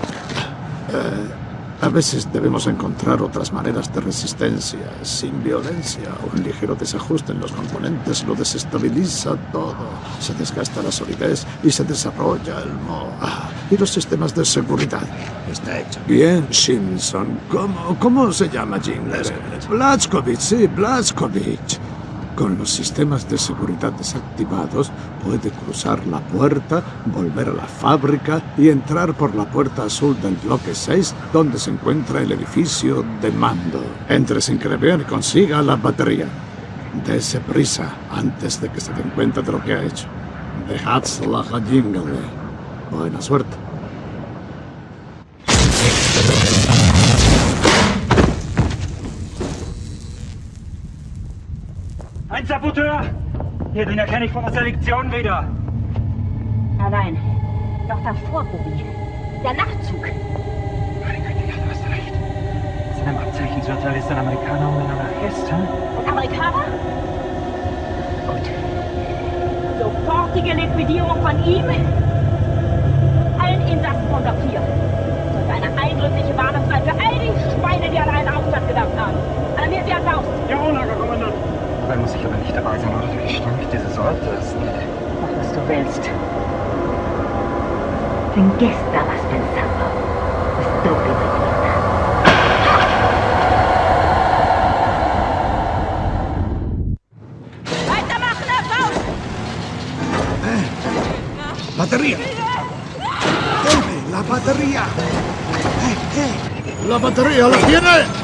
Speaker 10: eh, a veces debemos encontrar otras maneras de resistencia, sin violencia. Un ligero desajuste en los componentes lo desestabiliza todo. Se desgasta la solidez y se desarrolla el mo. Ah, y los sistemas de seguridad.
Speaker 5: Está hecho.
Speaker 10: Bien, Simpson. ¿Cómo, cómo se llama Jim? Blazkowicz, sí, Blazkowicz. Con los sistemas de seguridad desactivados, puede cruzar la puerta, volver a la fábrica y entrar por la puerta azul del bloque 6, donde se encuentra el edificio de mando. Entre sin vean y consiga la batería. Dese prisa antes de que se den cuenta de lo que ha hecho. Dejadsela a Jingle. Buena suerte.
Speaker 25: Hier, den erkenne ich von der Selektion wieder.
Speaker 21: Nein, nein. Dr. Vorbubi. Der Nachtzug.
Speaker 25: Du hast recht. Sind im Abzeichen Sozialist ein Amerikaner und ein Anarchist, hm?
Speaker 21: Und Amerikaner? Gut. Sofortige Liquidierung von ihm. Allen Insassen von Block 4. Und eine eindrückliche Warnung sein für all die Schweine, die an einen Aufstand gedacht haben. Alarmiert sie an Faust.
Speaker 25: Ja, Lagerkommandant.
Speaker 27: Dabei aber nicht? Wie stark diese Sorte ist.
Speaker 21: Mach, was du willst. Sin que estabas pensando. Estúpido idiota. ¡Weitermachen, Herr Faust!
Speaker 10: ¡Batería! ¡Deme la batería! ¡Eh, eh! ¡La batería la tiene!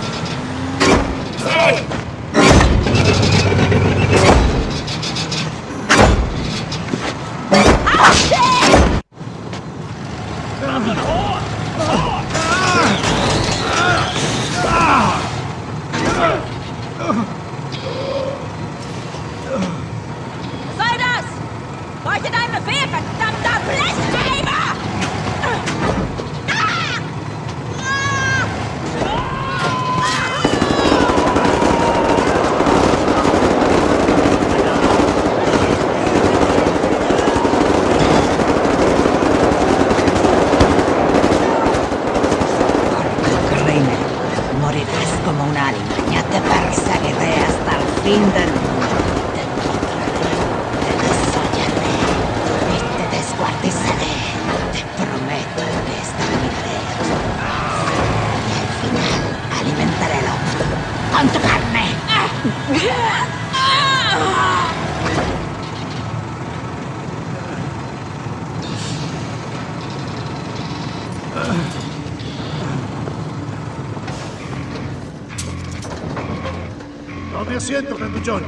Speaker 10: Tome asiento, grandullón.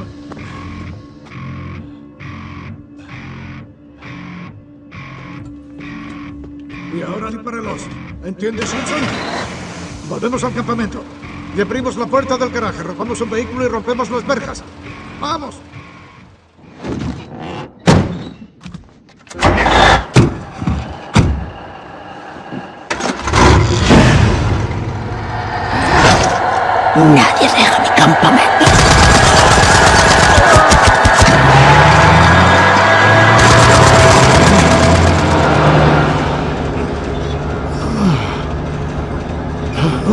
Speaker 10: Y ahora disparelos. ¿Entiendes, Simpson? Volvemos al campamento. Y abrimos la puerta del garaje, robamos un vehículo y rompemos las verjas. ¡Vamos!
Speaker 8: Nadie deja mi campamento.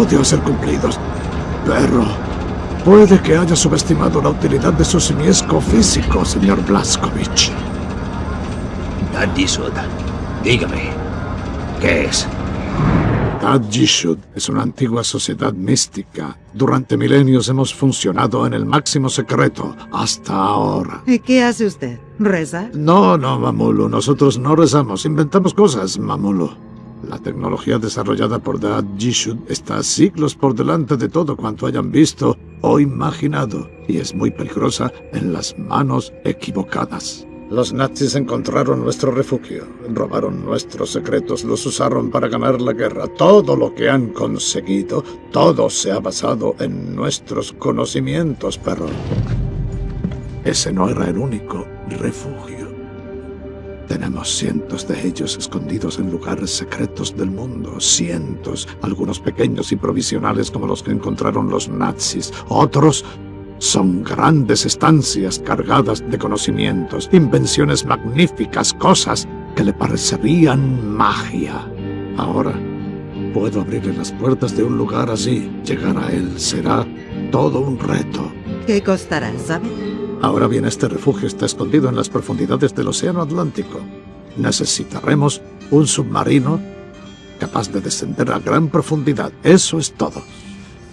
Speaker 10: Odio ser cumplidos. Pero puede que haya subestimado la utilidad de su simiesco físico, señor Blaskovich.
Speaker 1: Dadisud, dígame, ¿qué es?
Speaker 10: Tadjishud es una antigua sociedad mística. Durante milenios hemos funcionado en el máximo secreto, hasta ahora.
Speaker 16: ¿Y qué hace usted? ¿Reza?
Speaker 10: No, no, Mamulu, nosotros no rezamos, inventamos cosas, Mamulu. La tecnología desarrollada por Dad Jishud está siglos por delante de todo cuanto hayan visto o imaginado, y es muy peligrosa en las manos equivocadas. Los nazis encontraron nuestro refugio, robaron nuestros secretos, los usaron para ganar la guerra. Todo lo que han conseguido, todo se ha basado en nuestros conocimientos, perro. Ese no era el único refugio. Tenemos cientos de ellos escondidos en lugares secretos del mundo, cientos, algunos pequeños y provisionales como los que encontraron los nazis, otros son grandes estancias cargadas de conocimientos, invenciones magníficas, cosas que le parecerían magia. Ahora puedo abrirle las puertas de un lugar así. Llegar a él será todo un reto.
Speaker 16: ¿Qué costará, sabe?
Speaker 10: Ahora bien, este refugio está escondido en las profundidades del Océano Atlántico. Necesitaremos un submarino capaz de descender a gran profundidad. Eso es todo.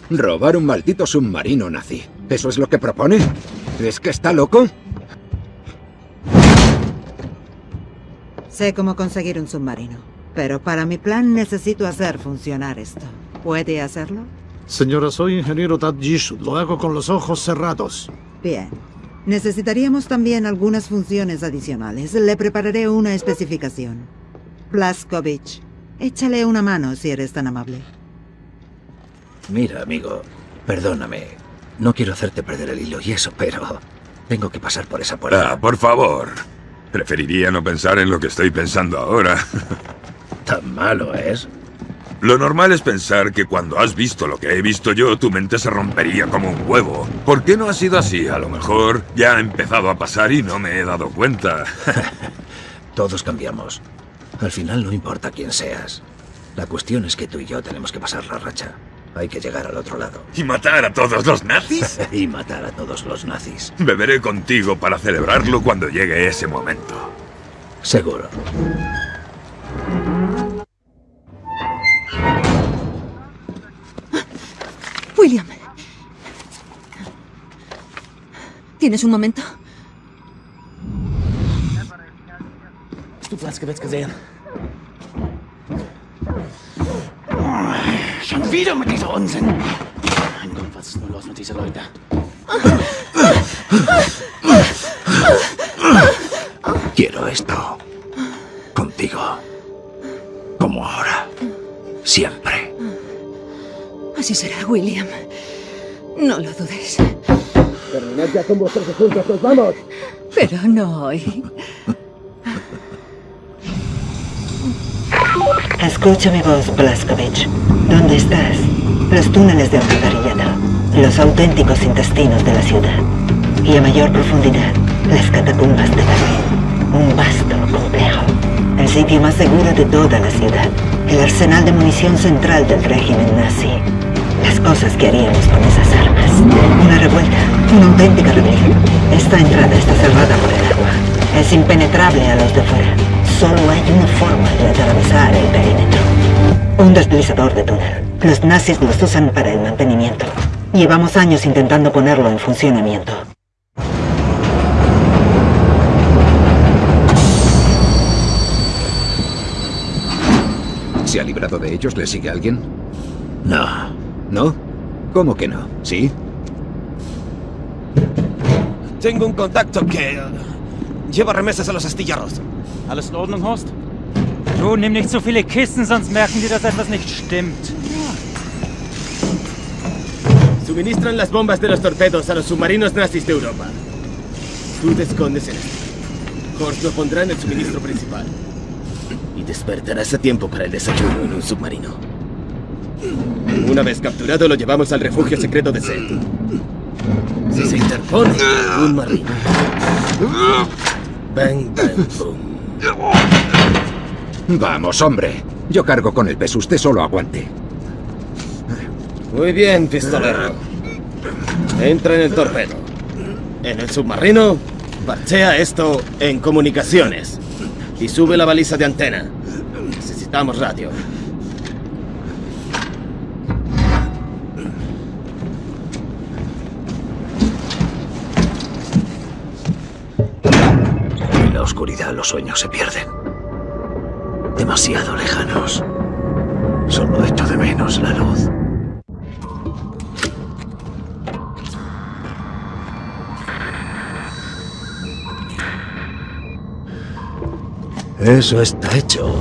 Speaker 2: Robar un maldito submarino nazi. ¿Eso es lo que propone? ¿Es que está loco?
Speaker 16: Sé cómo conseguir un submarino. Pero para mi plan necesito hacer funcionar esto. ¿Puede hacerlo?
Speaker 10: Señora, soy ingeniero Tad Jishud. Lo hago con los ojos cerrados.
Speaker 16: Bien. Necesitaríamos también algunas funciones adicionales. Le prepararé una especificación. Blaskovich, échale una mano si eres tan amable.
Speaker 1: Mira, amigo, perdóname. No quiero hacerte perder el hilo y eso, pero tengo que pasar por esa puerta.
Speaker 22: Ah, por favor. Preferiría no pensar en lo que estoy pensando ahora.
Speaker 1: ¿Tan malo es?
Speaker 22: Lo normal es pensar que cuando has visto lo que he visto yo, tu mente se rompería como un huevo. ¿Por qué no ha sido así? A lo mejor ya ha empezado a pasar y no me he dado cuenta.
Speaker 1: Todos cambiamos. Al final no importa quién seas. La cuestión es que tú y yo tenemos que pasar la racha. Hay que llegar al otro lado.
Speaker 22: ¿Y matar a todos los nazis?
Speaker 1: y matar a todos los nazis.
Speaker 22: Beberé contigo para celebrarlo cuando llegue ese momento.
Speaker 1: Seguro.
Speaker 7: ¿Tienes un momento?
Speaker 28: Schon wieder mit dieser Unsinn. Mein Gott, was ist nur los mit diesen Leuten?
Speaker 1: Quiero esto. Contigo. Como ahora. Siempre.
Speaker 7: Así será, William. No lo dudes.
Speaker 4: Terminad ya con vuestros asuntos, nos vamos.
Speaker 7: Pero no hoy.
Speaker 16: Escucha mi voz, Blaskovich. ¿Dónde estás? Los túneles de alcantarillado. Los auténticos intestinos de la ciudad. Y a mayor profundidad, las catacumbas de Berlín. Un vasto complejo. El sitio más seguro de toda la ciudad. El arsenal de munición central del régimen nazi. Las cosas que haríamos con esas armas. Una revuelta. Una auténtica rebelión. Esta entrada está cerrada por el agua. Es impenetrable a los de fuera. Solo hay una forma de atravesar el perímetro. Un deslizador de túnel. Los nazis los usan para el mantenimiento. Llevamos años intentando ponerlo en funcionamiento.
Speaker 2: ¿Se ha librado de ellos? ¿Le sigue alguien?
Speaker 1: No.
Speaker 2: ¿No? ¿Cómo que no? ¿Sí?
Speaker 15: Tengo un contacto que... lleva remesas a los astilleros.
Speaker 29: Alles in Ordnung, Horst? Du, nimm nicht so viele Kisten, sonst merken die, dass etwas nicht stimmt.
Speaker 4: Suministran las bombas de los torpedos a los submarinos nazis de Europa. Tú te escondes en esto. Horst lo pondrá en el suministro principal. Y despertarás a tiempo para el desayuno en un submarino. Una vez capturado, lo llevamos al refugio secreto de Seth. Si se interpone un marino. Bang, bang, boom.
Speaker 2: Vamos, hombre. Yo cargo con el peso, usted solo aguante.
Speaker 4: Muy bien, pistolero. Entra en el torpedo. En el submarino, parchea esto en comunicaciones. Y sube la baliza de antena. Necesitamos radio.
Speaker 1: Oscuridad los sueños se pierden. Demasiado lejanos. Solo echo de menos la luz. Eso está hecho.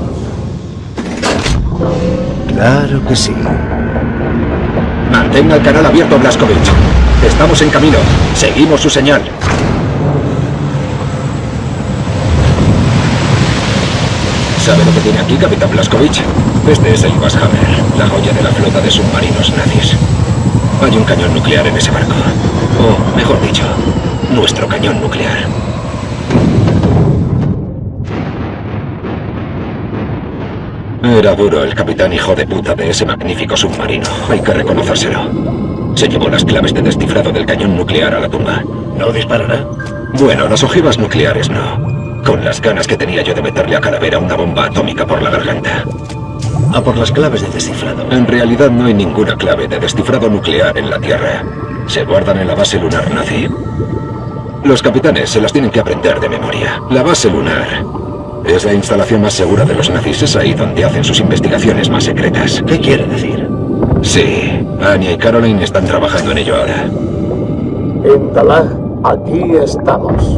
Speaker 1: Claro que sí.
Speaker 2: Mantenga el canal abierto, Blaskovich. Estamos en camino. Seguimos su señal. ¿Sabe lo que tiene aquí, Capitán Blaskovich? Este es el Hammer, la joya de la flota de submarinos nazis. Hay un cañón nuclear en ese barco. O, mejor dicho, nuestro cañón nuclear. Era duro el capitán hijo de puta de ese magnífico submarino, hay que reconocérselo. Se llevó las claves de descifrado del cañón nuclear a la tumba.
Speaker 1: ¿No disparará?
Speaker 2: Bueno, las ojivas nucleares no. Con las ganas que tenía yo de meterle a Calavera una bomba atómica por la garganta.
Speaker 1: A por las claves de descifrado.
Speaker 2: En realidad no hay ninguna clave de descifrado nuclear en la Tierra. Se guardan en la base lunar nazi. Los capitanes se las tienen que aprender de memoria. La base lunar es la instalación más segura de los nazis. Es ahí donde hacen sus investigaciones más secretas.
Speaker 1: ¿Qué quiere decir?
Speaker 2: Sí, Anya y Caroline están trabajando en ello ahora.
Speaker 10: Intalá, aquí estamos.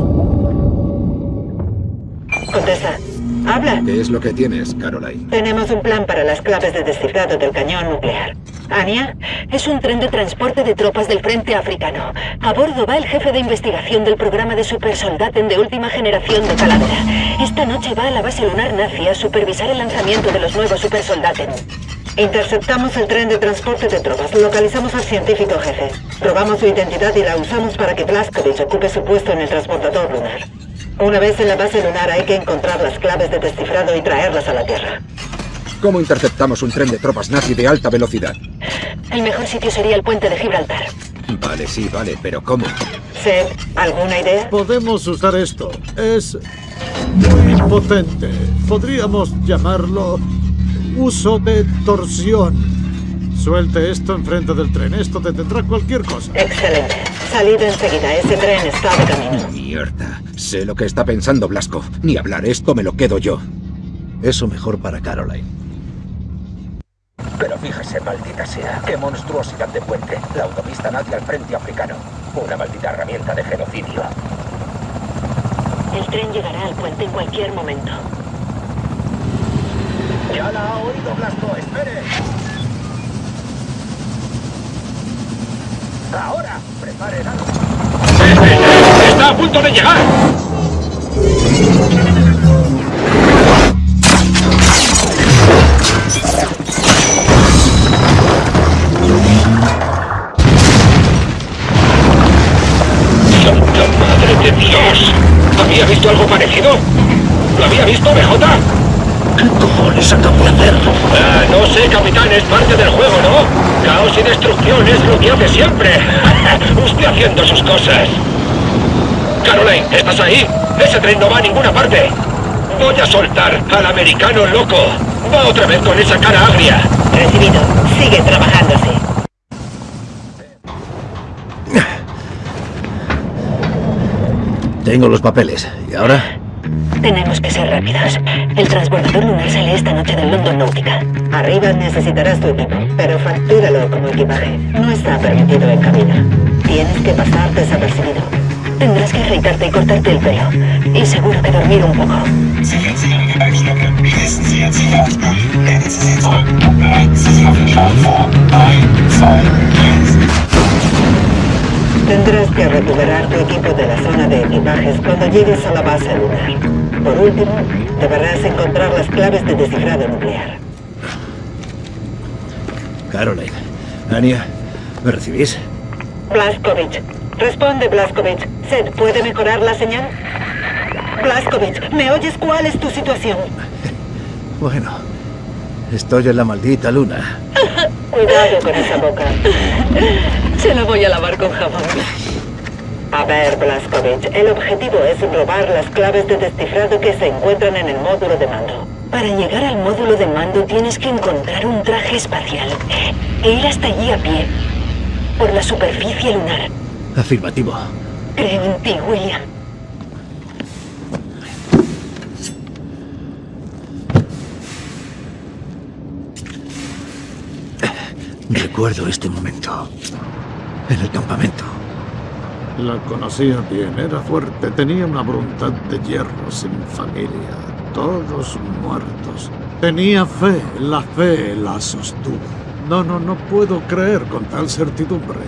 Speaker 2: ¿Qué es lo que tienes, Caroline?
Speaker 16: Tenemos un plan para las claves de descifrado del cañón nuclear. Ania, es un tren de transporte de tropas del Frente Africano. A bordo va el jefe de investigación del programa de supersoldaten de última generación de Calavera. Esta noche va a la base lunar nazi a supervisar el lanzamiento de los nuevos supersoldaten. Interceptamos el tren de transporte de tropas. Localizamos al científico jefe. Probamos su identidad y la usamos para que Blaskovich ocupe su puesto en el transportador lunar. Una vez en la base lunar hay que encontrar las claves de descifrado y traerlas a la Tierra.
Speaker 2: ¿Cómo interceptamos un tren de tropas nazi de alta velocidad?
Speaker 16: El mejor sitio sería el puente de Gibraltar.
Speaker 2: Vale, sí, vale, pero ¿cómo?
Speaker 16: Seth, ¿alguna idea?
Speaker 10: Podemos usar esto. Es muy potente. Podríamos llamarlo uso de torsión. Suelte esto enfrente del tren. Esto detendrá cualquier cosa.
Speaker 16: Excelente. Salid enseguida. Ese tren está de camino.
Speaker 2: Mierda. Sé lo que está pensando Blasco. Ni hablar esto me lo quedo yo.
Speaker 1: Eso mejor para Caroline.
Speaker 2: Pero fíjese, maldita sea, qué monstruosidad de puente. La autopista nazi al frente africano. Una maldita herramienta de genocidio.
Speaker 16: El tren llegará al puente en cualquier momento.
Speaker 2: Ya la ha oído, Blasco. Espere. Ahora, prepare la
Speaker 30: ¡Está a punto de llegar!
Speaker 2: ¡Santa madre de Dios! ¿Había visto algo parecido? ¿Lo había visto, BJ?
Speaker 5: ¿Qué cojones acabo de hacer?
Speaker 2: Ah, no sé, capitán, es parte del juego, ¿no? Caos y destrucción es lo que hace siempre. Usted haciendo sus cosas. Caroline, ¿estás ahí? Ese tren no va a ninguna parte. Voy a soltar al americano loco. Va otra vez con esa cara agria.
Speaker 16: Recibido. Sigue trabajándose.
Speaker 1: Tengo los papeles. ¿Y ahora?
Speaker 16: Tenemos que ser rápidos. El transbordador lunar sale esta noche del London Náutica. Arriba necesitarás tu equipo, pero factúralo como equipaje. No está permitido en cabina. Tienes que pasar desapercibido. Tendrás que afeitarte y cortarte el pelo. Y seguro que dormir un poco. Tendrás que recuperar tu equipo de la zona de equipajes cuando llegues a la base lunar. Por último, deberás encontrar las claves de descifrado nuclear.
Speaker 1: Caroline. Anya, ¿me recibís?
Speaker 16: Blaskovich. Responde, Blaskovich. Seth, ¿puede mejorar la señal? Blaskovich, ¿me oyes cuál es tu situación?
Speaker 1: Bueno, estoy en la maldita luna.
Speaker 16: Cuidado con esa boca. Se la voy a lavar con jabón. A ver, Blaskovich, el objetivo es robar las claves de descifrado que se encuentran en el módulo de mando. Para llegar al módulo de mando tienes que encontrar un traje espacial e ir hasta allí a pie, por la superficie lunar.
Speaker 1: Afirmativo.
Speaker 16: Creo en ti, William.
Speaker 1: Recuerdo este momento. En el campamento.
Speaker 10: La conocía bien, era fuerte, tenía una voluntad de hierro, sin familia, todos muertos. Tenía fe, la fe la sostuvo. No, no, no puedo creer con tal certidumbre.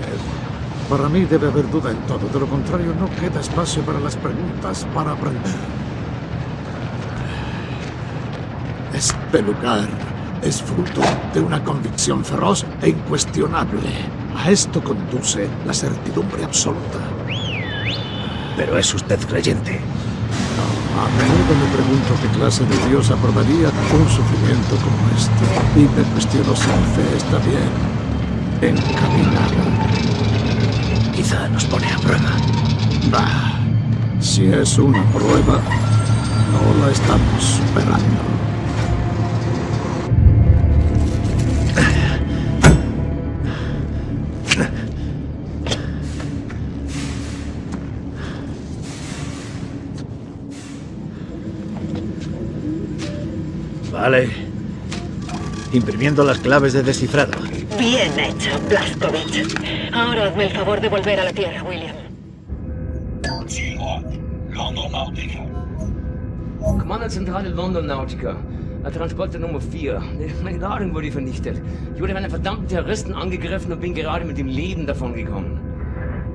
Speaker 10: Para mí debe haber duda en todo, de lo contrario no queda espacio para las preguntas, para aprender. Este lugar es fruto de una convicción feroz e incuestionable. A esto conduce la certidumbre absoluta.
Speaker 1: Pero es usted creyente.
Speaker 10: A menudo me pregunto qué clase de Dios aprobaría un sufrimiento como este. Y me cuestiono si mi fe está bien encaminada.
Speaker 1: Quizá nos pone a prueba.
Speaker 10: Bah, si es una prueba, no la estamos superando.
Speaker 1: Vale. Imprimiendo las claves de descifrado.
Speaker 16: Bien hecho, Blaskovich. Ahora hazme el favor de volver a la Tierra, William.
Speaker 17: Kommandozentrale London Nautica. Transporter Nummer 4. Meine Ladung wurde vernichtet. Ich wurde von einem verdammten Terroristen angegriffen und bin gerade mit dem Leben davon gekommen.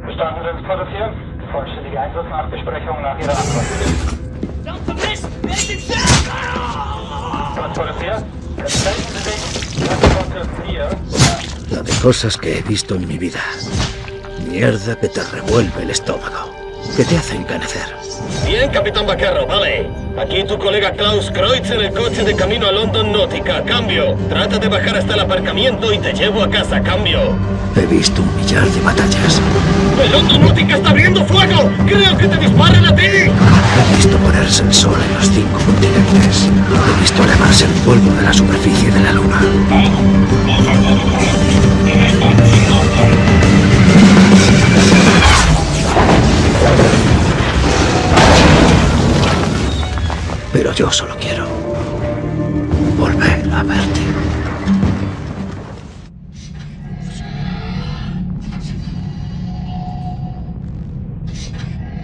Speaker 31: Bestanden Transporter 4. Vollständige Einsatznachbesprechung nach Ihrer Antwort.
Speaker 17: Verdammter Mist! Wer ist im?
Speaker 31: Transporter 4. Entscheiden Sie sich. Transporter 4.
Speaker 1: La de cosas que he visto en mi vida. Mierda que te revuelve el estómago. Que te hace encanecer.
Speaker 4: Bien, Capitán Vaquero, vale. Aquí tu colega Klaus Kreutz en el coche de camino a London Náutica. Cambio. Trata de bajar hasta el aparcamiento y te llevo a casa. Cambio.
Speaker 1: He visto un millar de batallas.
Speaker 4: ¡El London Náutica está abriendo fuego! ¡Creo que te disparen a ti!
Speaker 1: He visto ponerse el sol en los cinco continentes. He visto elevarse el polvo de la superficie de la luna. Pero yo solo quiero volver a verte.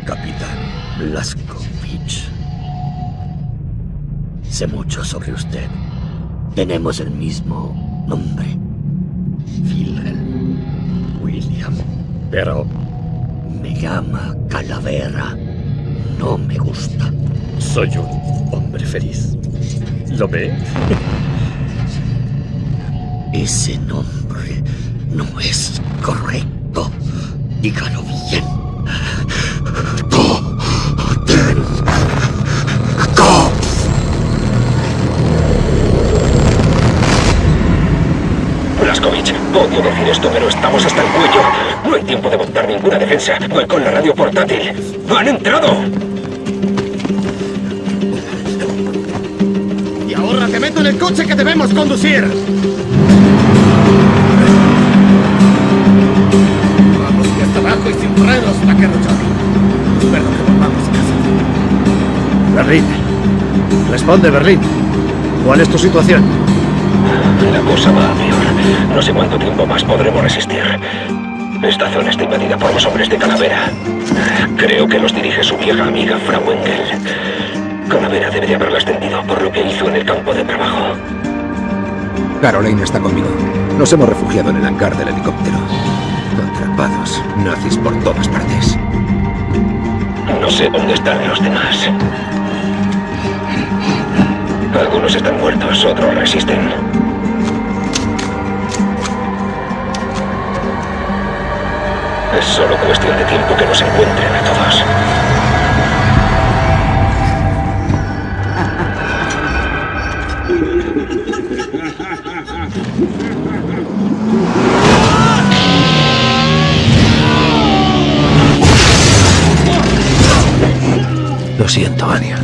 Speaker 5: Capitán Blaskovich. Sé mucho sobre usted. Tenemos el mismo nombre. Wilhelm William. Pero me llama Calavera no me gusta. Soy un hombre feliz. ¿Lo ve? Ese nombre no es correcto. Dígalo bien. Ten. Go.
Speaker 2: Blaskovich, odio decir esto, pero estamos hasta el cuello. No hay tiempo de montar ninguna defensa. Voy con la radio portátil. ¡Han entrado!
Speaker 4: En el coche que debemos conducir. Vamos hasta abajo y sin frenos, vaquero Johnny. Espero que volvamos a casa.
Speaker 32: Berlín. Responde, Berlín. ¿Cuál es tu situación?
Speaker 2: La cosa va a peor. No sé cuánto tiempo más podremos resistir. Esta zona está invadida por los hombres de Calavera. Creo que los dirige su vieja amiga Frau Calavera debe de por lo que hizo en el campo de trabajo.
Speaker 33: Caroline está conmigo. Nos hemos refugiado en el hangar del helicóptero. Atrapados, nazis por todas partes.
Speaker 2: No sé dónde están los demás. Algunos están muertos, otros resisten. Es solo cuestión de tiempo que nos encuentren a todos.
Speaker 1: Lo siento, Anya.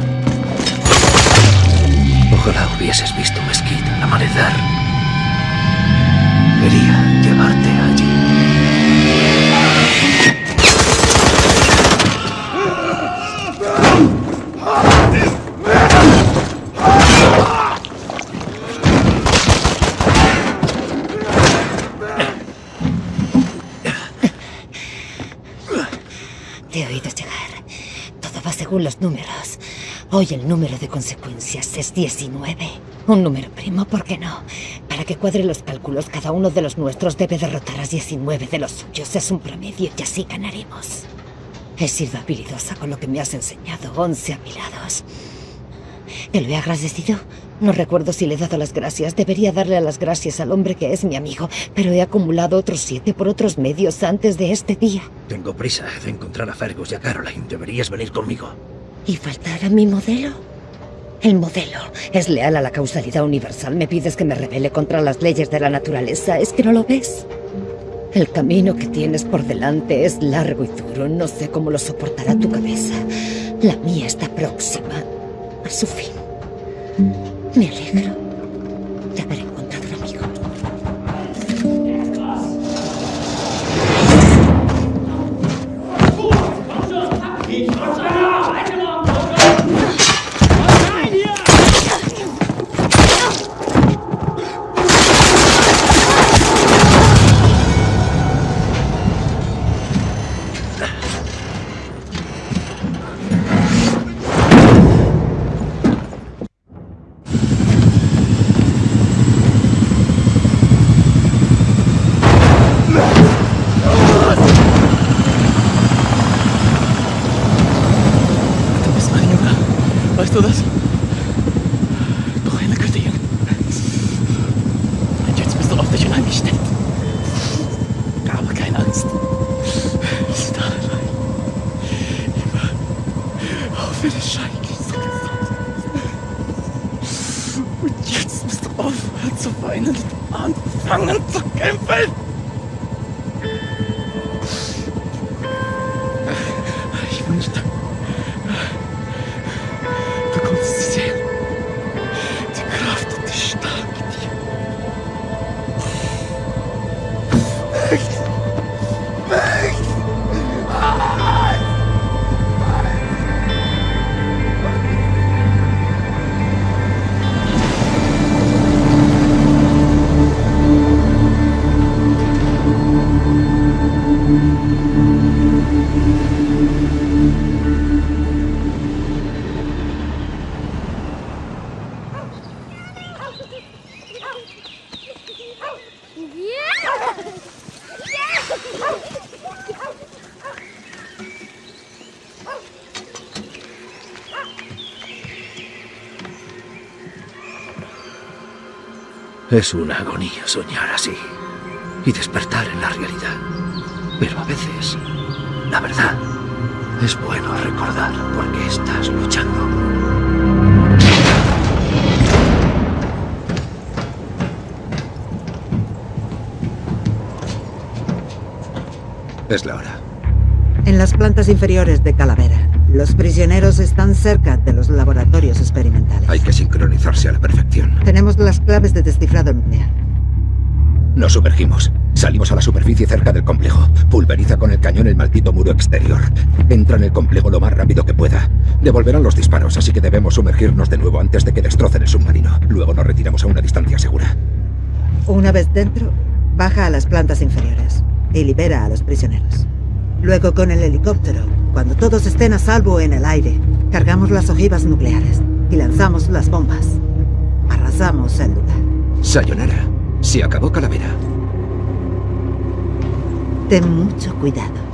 Speaker 1: Ojalá hubieses visto Mesquite al amanecer. Quería
Speaker 8: Hoy el número de consecuencias es 19. Un número primo, ¿por qué no? Para que cuadre los cálculos, cada uno de los nuestros debe derrotar a 19 de los suyos. Es un promedio y así ganaremos. He sido habilidosa con lo que me has enseñado. 11 apilados. ¿Te lo he agradecido? No recuerdo si le he dado las gracias. Debería darle las gracias al hombre que es mi amigo, pero he acumulado otros siete por otros medios antes de este día.
Speaker 1: Tengo prisa de encontrar a Fergus y a Caroline. Deberías venir conmigo.
Speaker 8: ¿Y faltar a mi modelo? El modelo es leal a la causalidad universal. Me pides que me rebele contra las leyes de la naturaleza. ¿Es que no lo ves? El camino que tienes por delante es largo y duro. No sé cómo lo soportará tu cabeza. La mía está próxima a su fin. Me alegro de haber
Speaker 1: Es una agonía soñar así y despertar en la realidad. Pero a veces, la verdad, es bueno recordar por qué estás luchando.
Speaker 2: Es la hora.
Speaker 16: En las plantas inferiores de Calavera. Los prisioneros están cerca de los laboratorios experimentales.
Speaker 2: Hay que sincronizarse a la perfección.
Speaker 16: Tenemos las claves de descifrado nuclear.
Speaker 2: Nos sumergimos. Salimos a la superficie cerca del complejo. Pulveriza con el cañón el maldito muro exterior. Entra en el complejo lo más rápido que pueda. Devolverán los disparos, así que debemos sumergirnos de nuevo antes de que destrocen el submarino. Luego nos retiramos a una distancia segura.
Speaker 16: Una vez dentro, baja a las plantas inferiores y libera a los prisioneros. Luego con el helicóptero, cuando todos estén a salvo en el aire, cargamos las ojivas nucleares y lanzamos las bombas. Arrasamos el lugar.
Speaker 2: Sayonara. Se acabó Calavera.
Speaker 16: Ten mucho cuidado.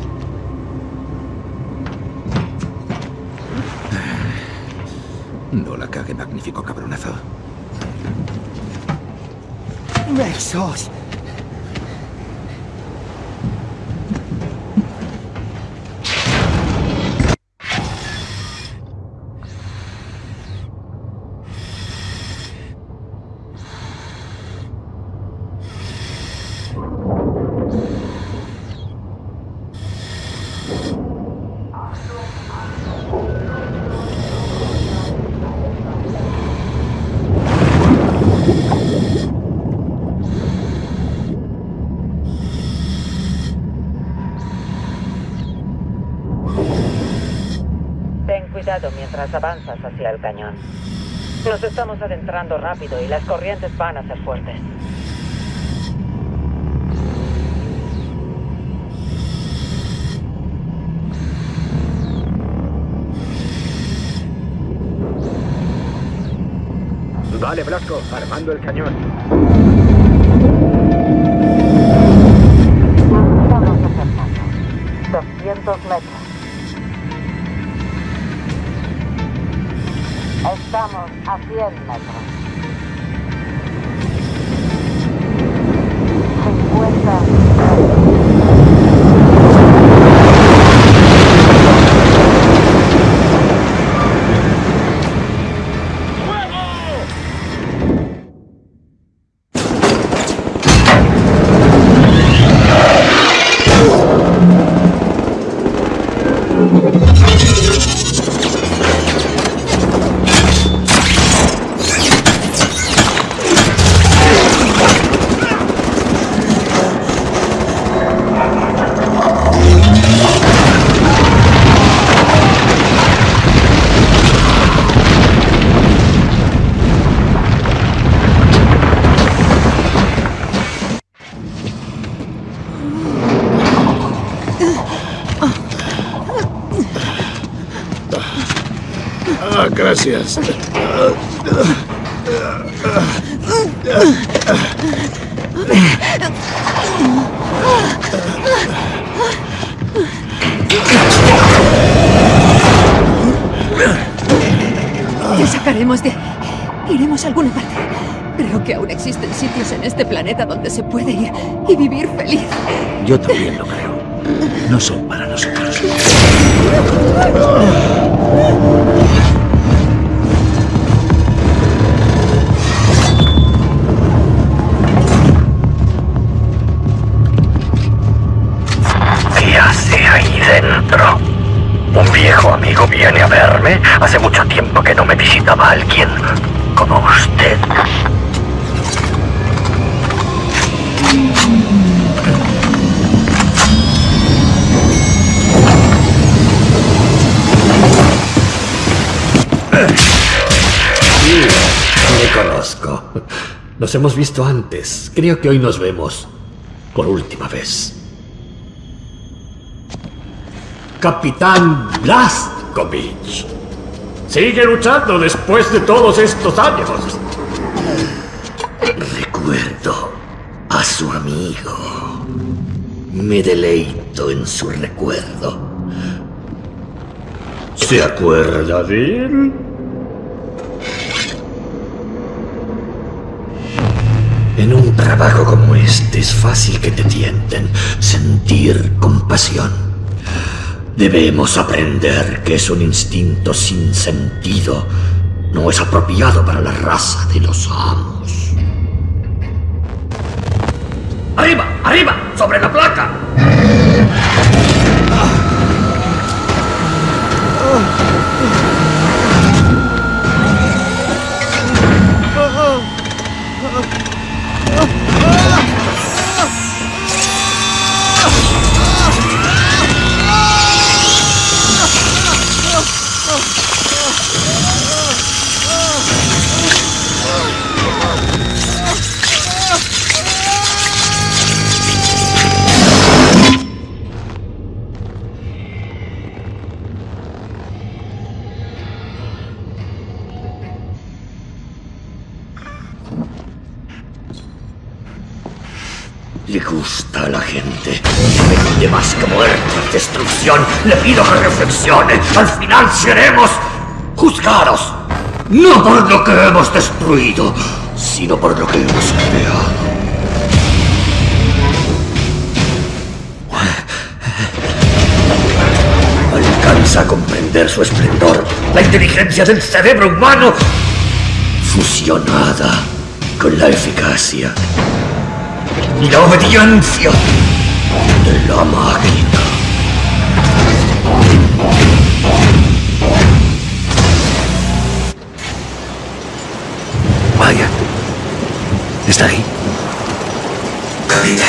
Speaker 2: No la cague, magnífico cabronazo.
Speaker 28: Besos.
Speaker 20: Avanzas hacia el cañón. Nos estamos adentrando rápido y las corrientes van a ser fuertes.
Speaker 5: Vale, Blasco, armando el cañón.
Speaker 20: Estamos acercando. 200 metros. Estamos a
Speaker 10: gracias.
Speaker 7: Te sacaremos de... Iremos a alguna parte. Creo que aún existen sitios en este planeta donde se puede ir y vivir feliz.
Speaker 1: Yo también lo creo. No son para nosotros.
Speaker 5: Hace mucho tiempo que no me visitaba alguien como usted.
Speaker 34: Me conozco. Nos hemos visto antes. Creo que hoy nos vemos por última vez. Capitán Blazkovich. Sigue luchando después de todos estos años.
Speaker 5: Recuerdo a su amigo. Me deleito en su recuerdo.
Speaker 34: ¿Se acuerda de él?
Speaker 5: En un trabajo como este es fácil que te tienten sentir compasión. Debemos aprender que es un instinto sin sentido. No es apropiado para la raza de los amos. ¡Arriba! ¡Arriba! ¡Sobre la placa! Destrucción. Le pido que reflexione. Al final seremos juzgados. No por lo que hemos destruido, sino por lo que hemos creado. Alcanza a comprender su esplendor. La inteligencia del cerebro humano fusionada con la eficacia y la obediencia de la máquina.
Speaker 1: ¿Está ahí?
Speaker 35: Capitán,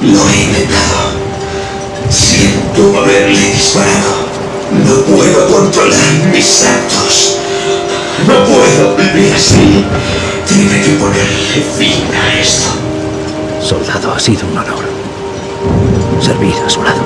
Speaker 35: lo he intentado. Siento haberle disparado. No puedo controlar mis actos. No puedo vivir así. Tiene que ponerle fin a esto.
Speaker 1: Soldado, ha sido un honor. Servir a su lado.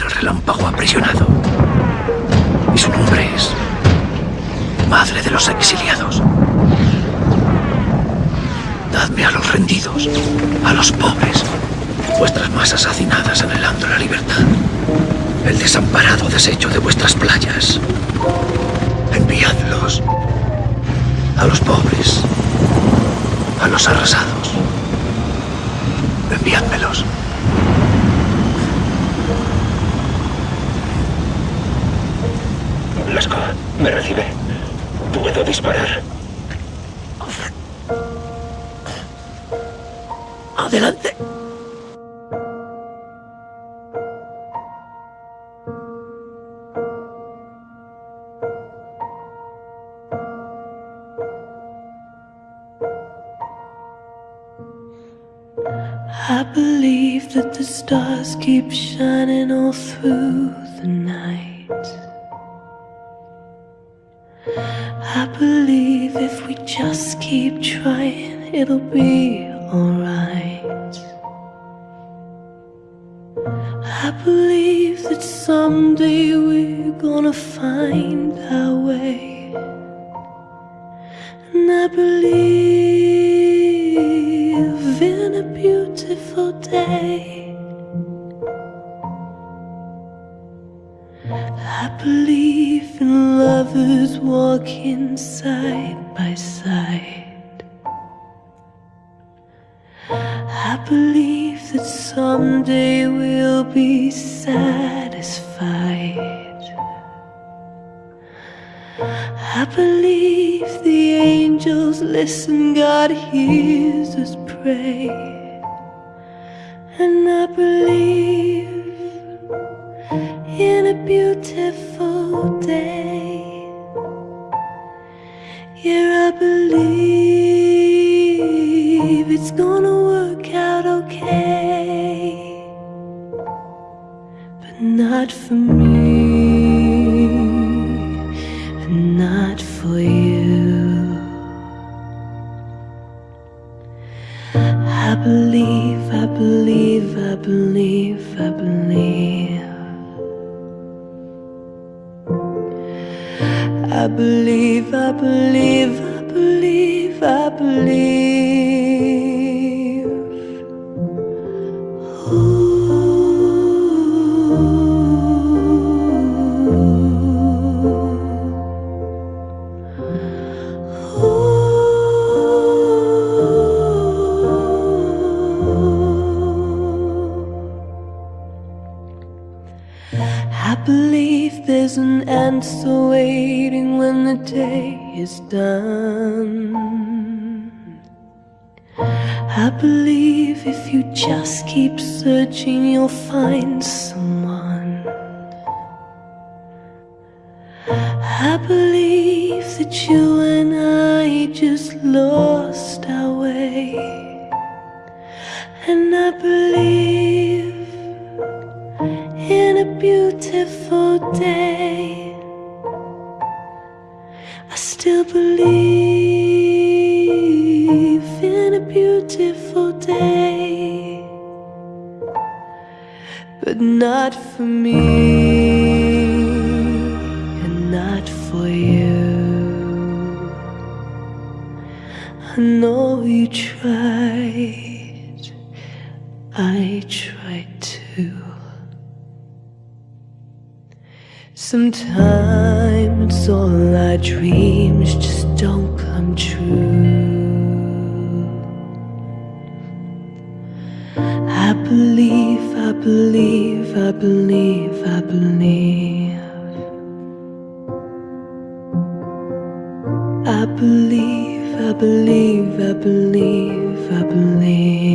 Speaker 30: El
Speaker 1: relámpago aprisionado. Y su nombre es Madre de los Exiliados. Dadme a los rendidos, a los pobres, vuestras masas hacinadas de la libertad, el desamparado desecho de vuestras playas. Enviadlos a los pobres, a los arrasados. Enviádmelos.
Speaker 30: ¿Me recibe? Puedo disparar.
Speaker 1: Adelante.
Speaker 36: I believe that the stars keep shining all through believe if we just keep trying, it'll be alright. I believe that someday we're gonna find our way. And I believe in a beautiful day. I believe in lovers walking side by side. I believe that someday we'll be satisfied. I believe the angels listen, God hears us pray. And I believe in a beautiful day. Yeah, I believe it's gonna work out okay. But not for me, and not for you. I believe, I believe, I believe, I believe. I believe, I believe, I believe, I believe. Believe there's an answer waiting when the day is done. I believe if you just keep searching, you'll find someone. I believe that you and I just lost our way. And I believe beautiful day. I still believe in a beautiful day, but not for me and not for you. I know you tried, I tried Sometimes all our dreams just don't come true. I believe, I believe, I believe, I believe. I believe, I believe, I believe, I believe.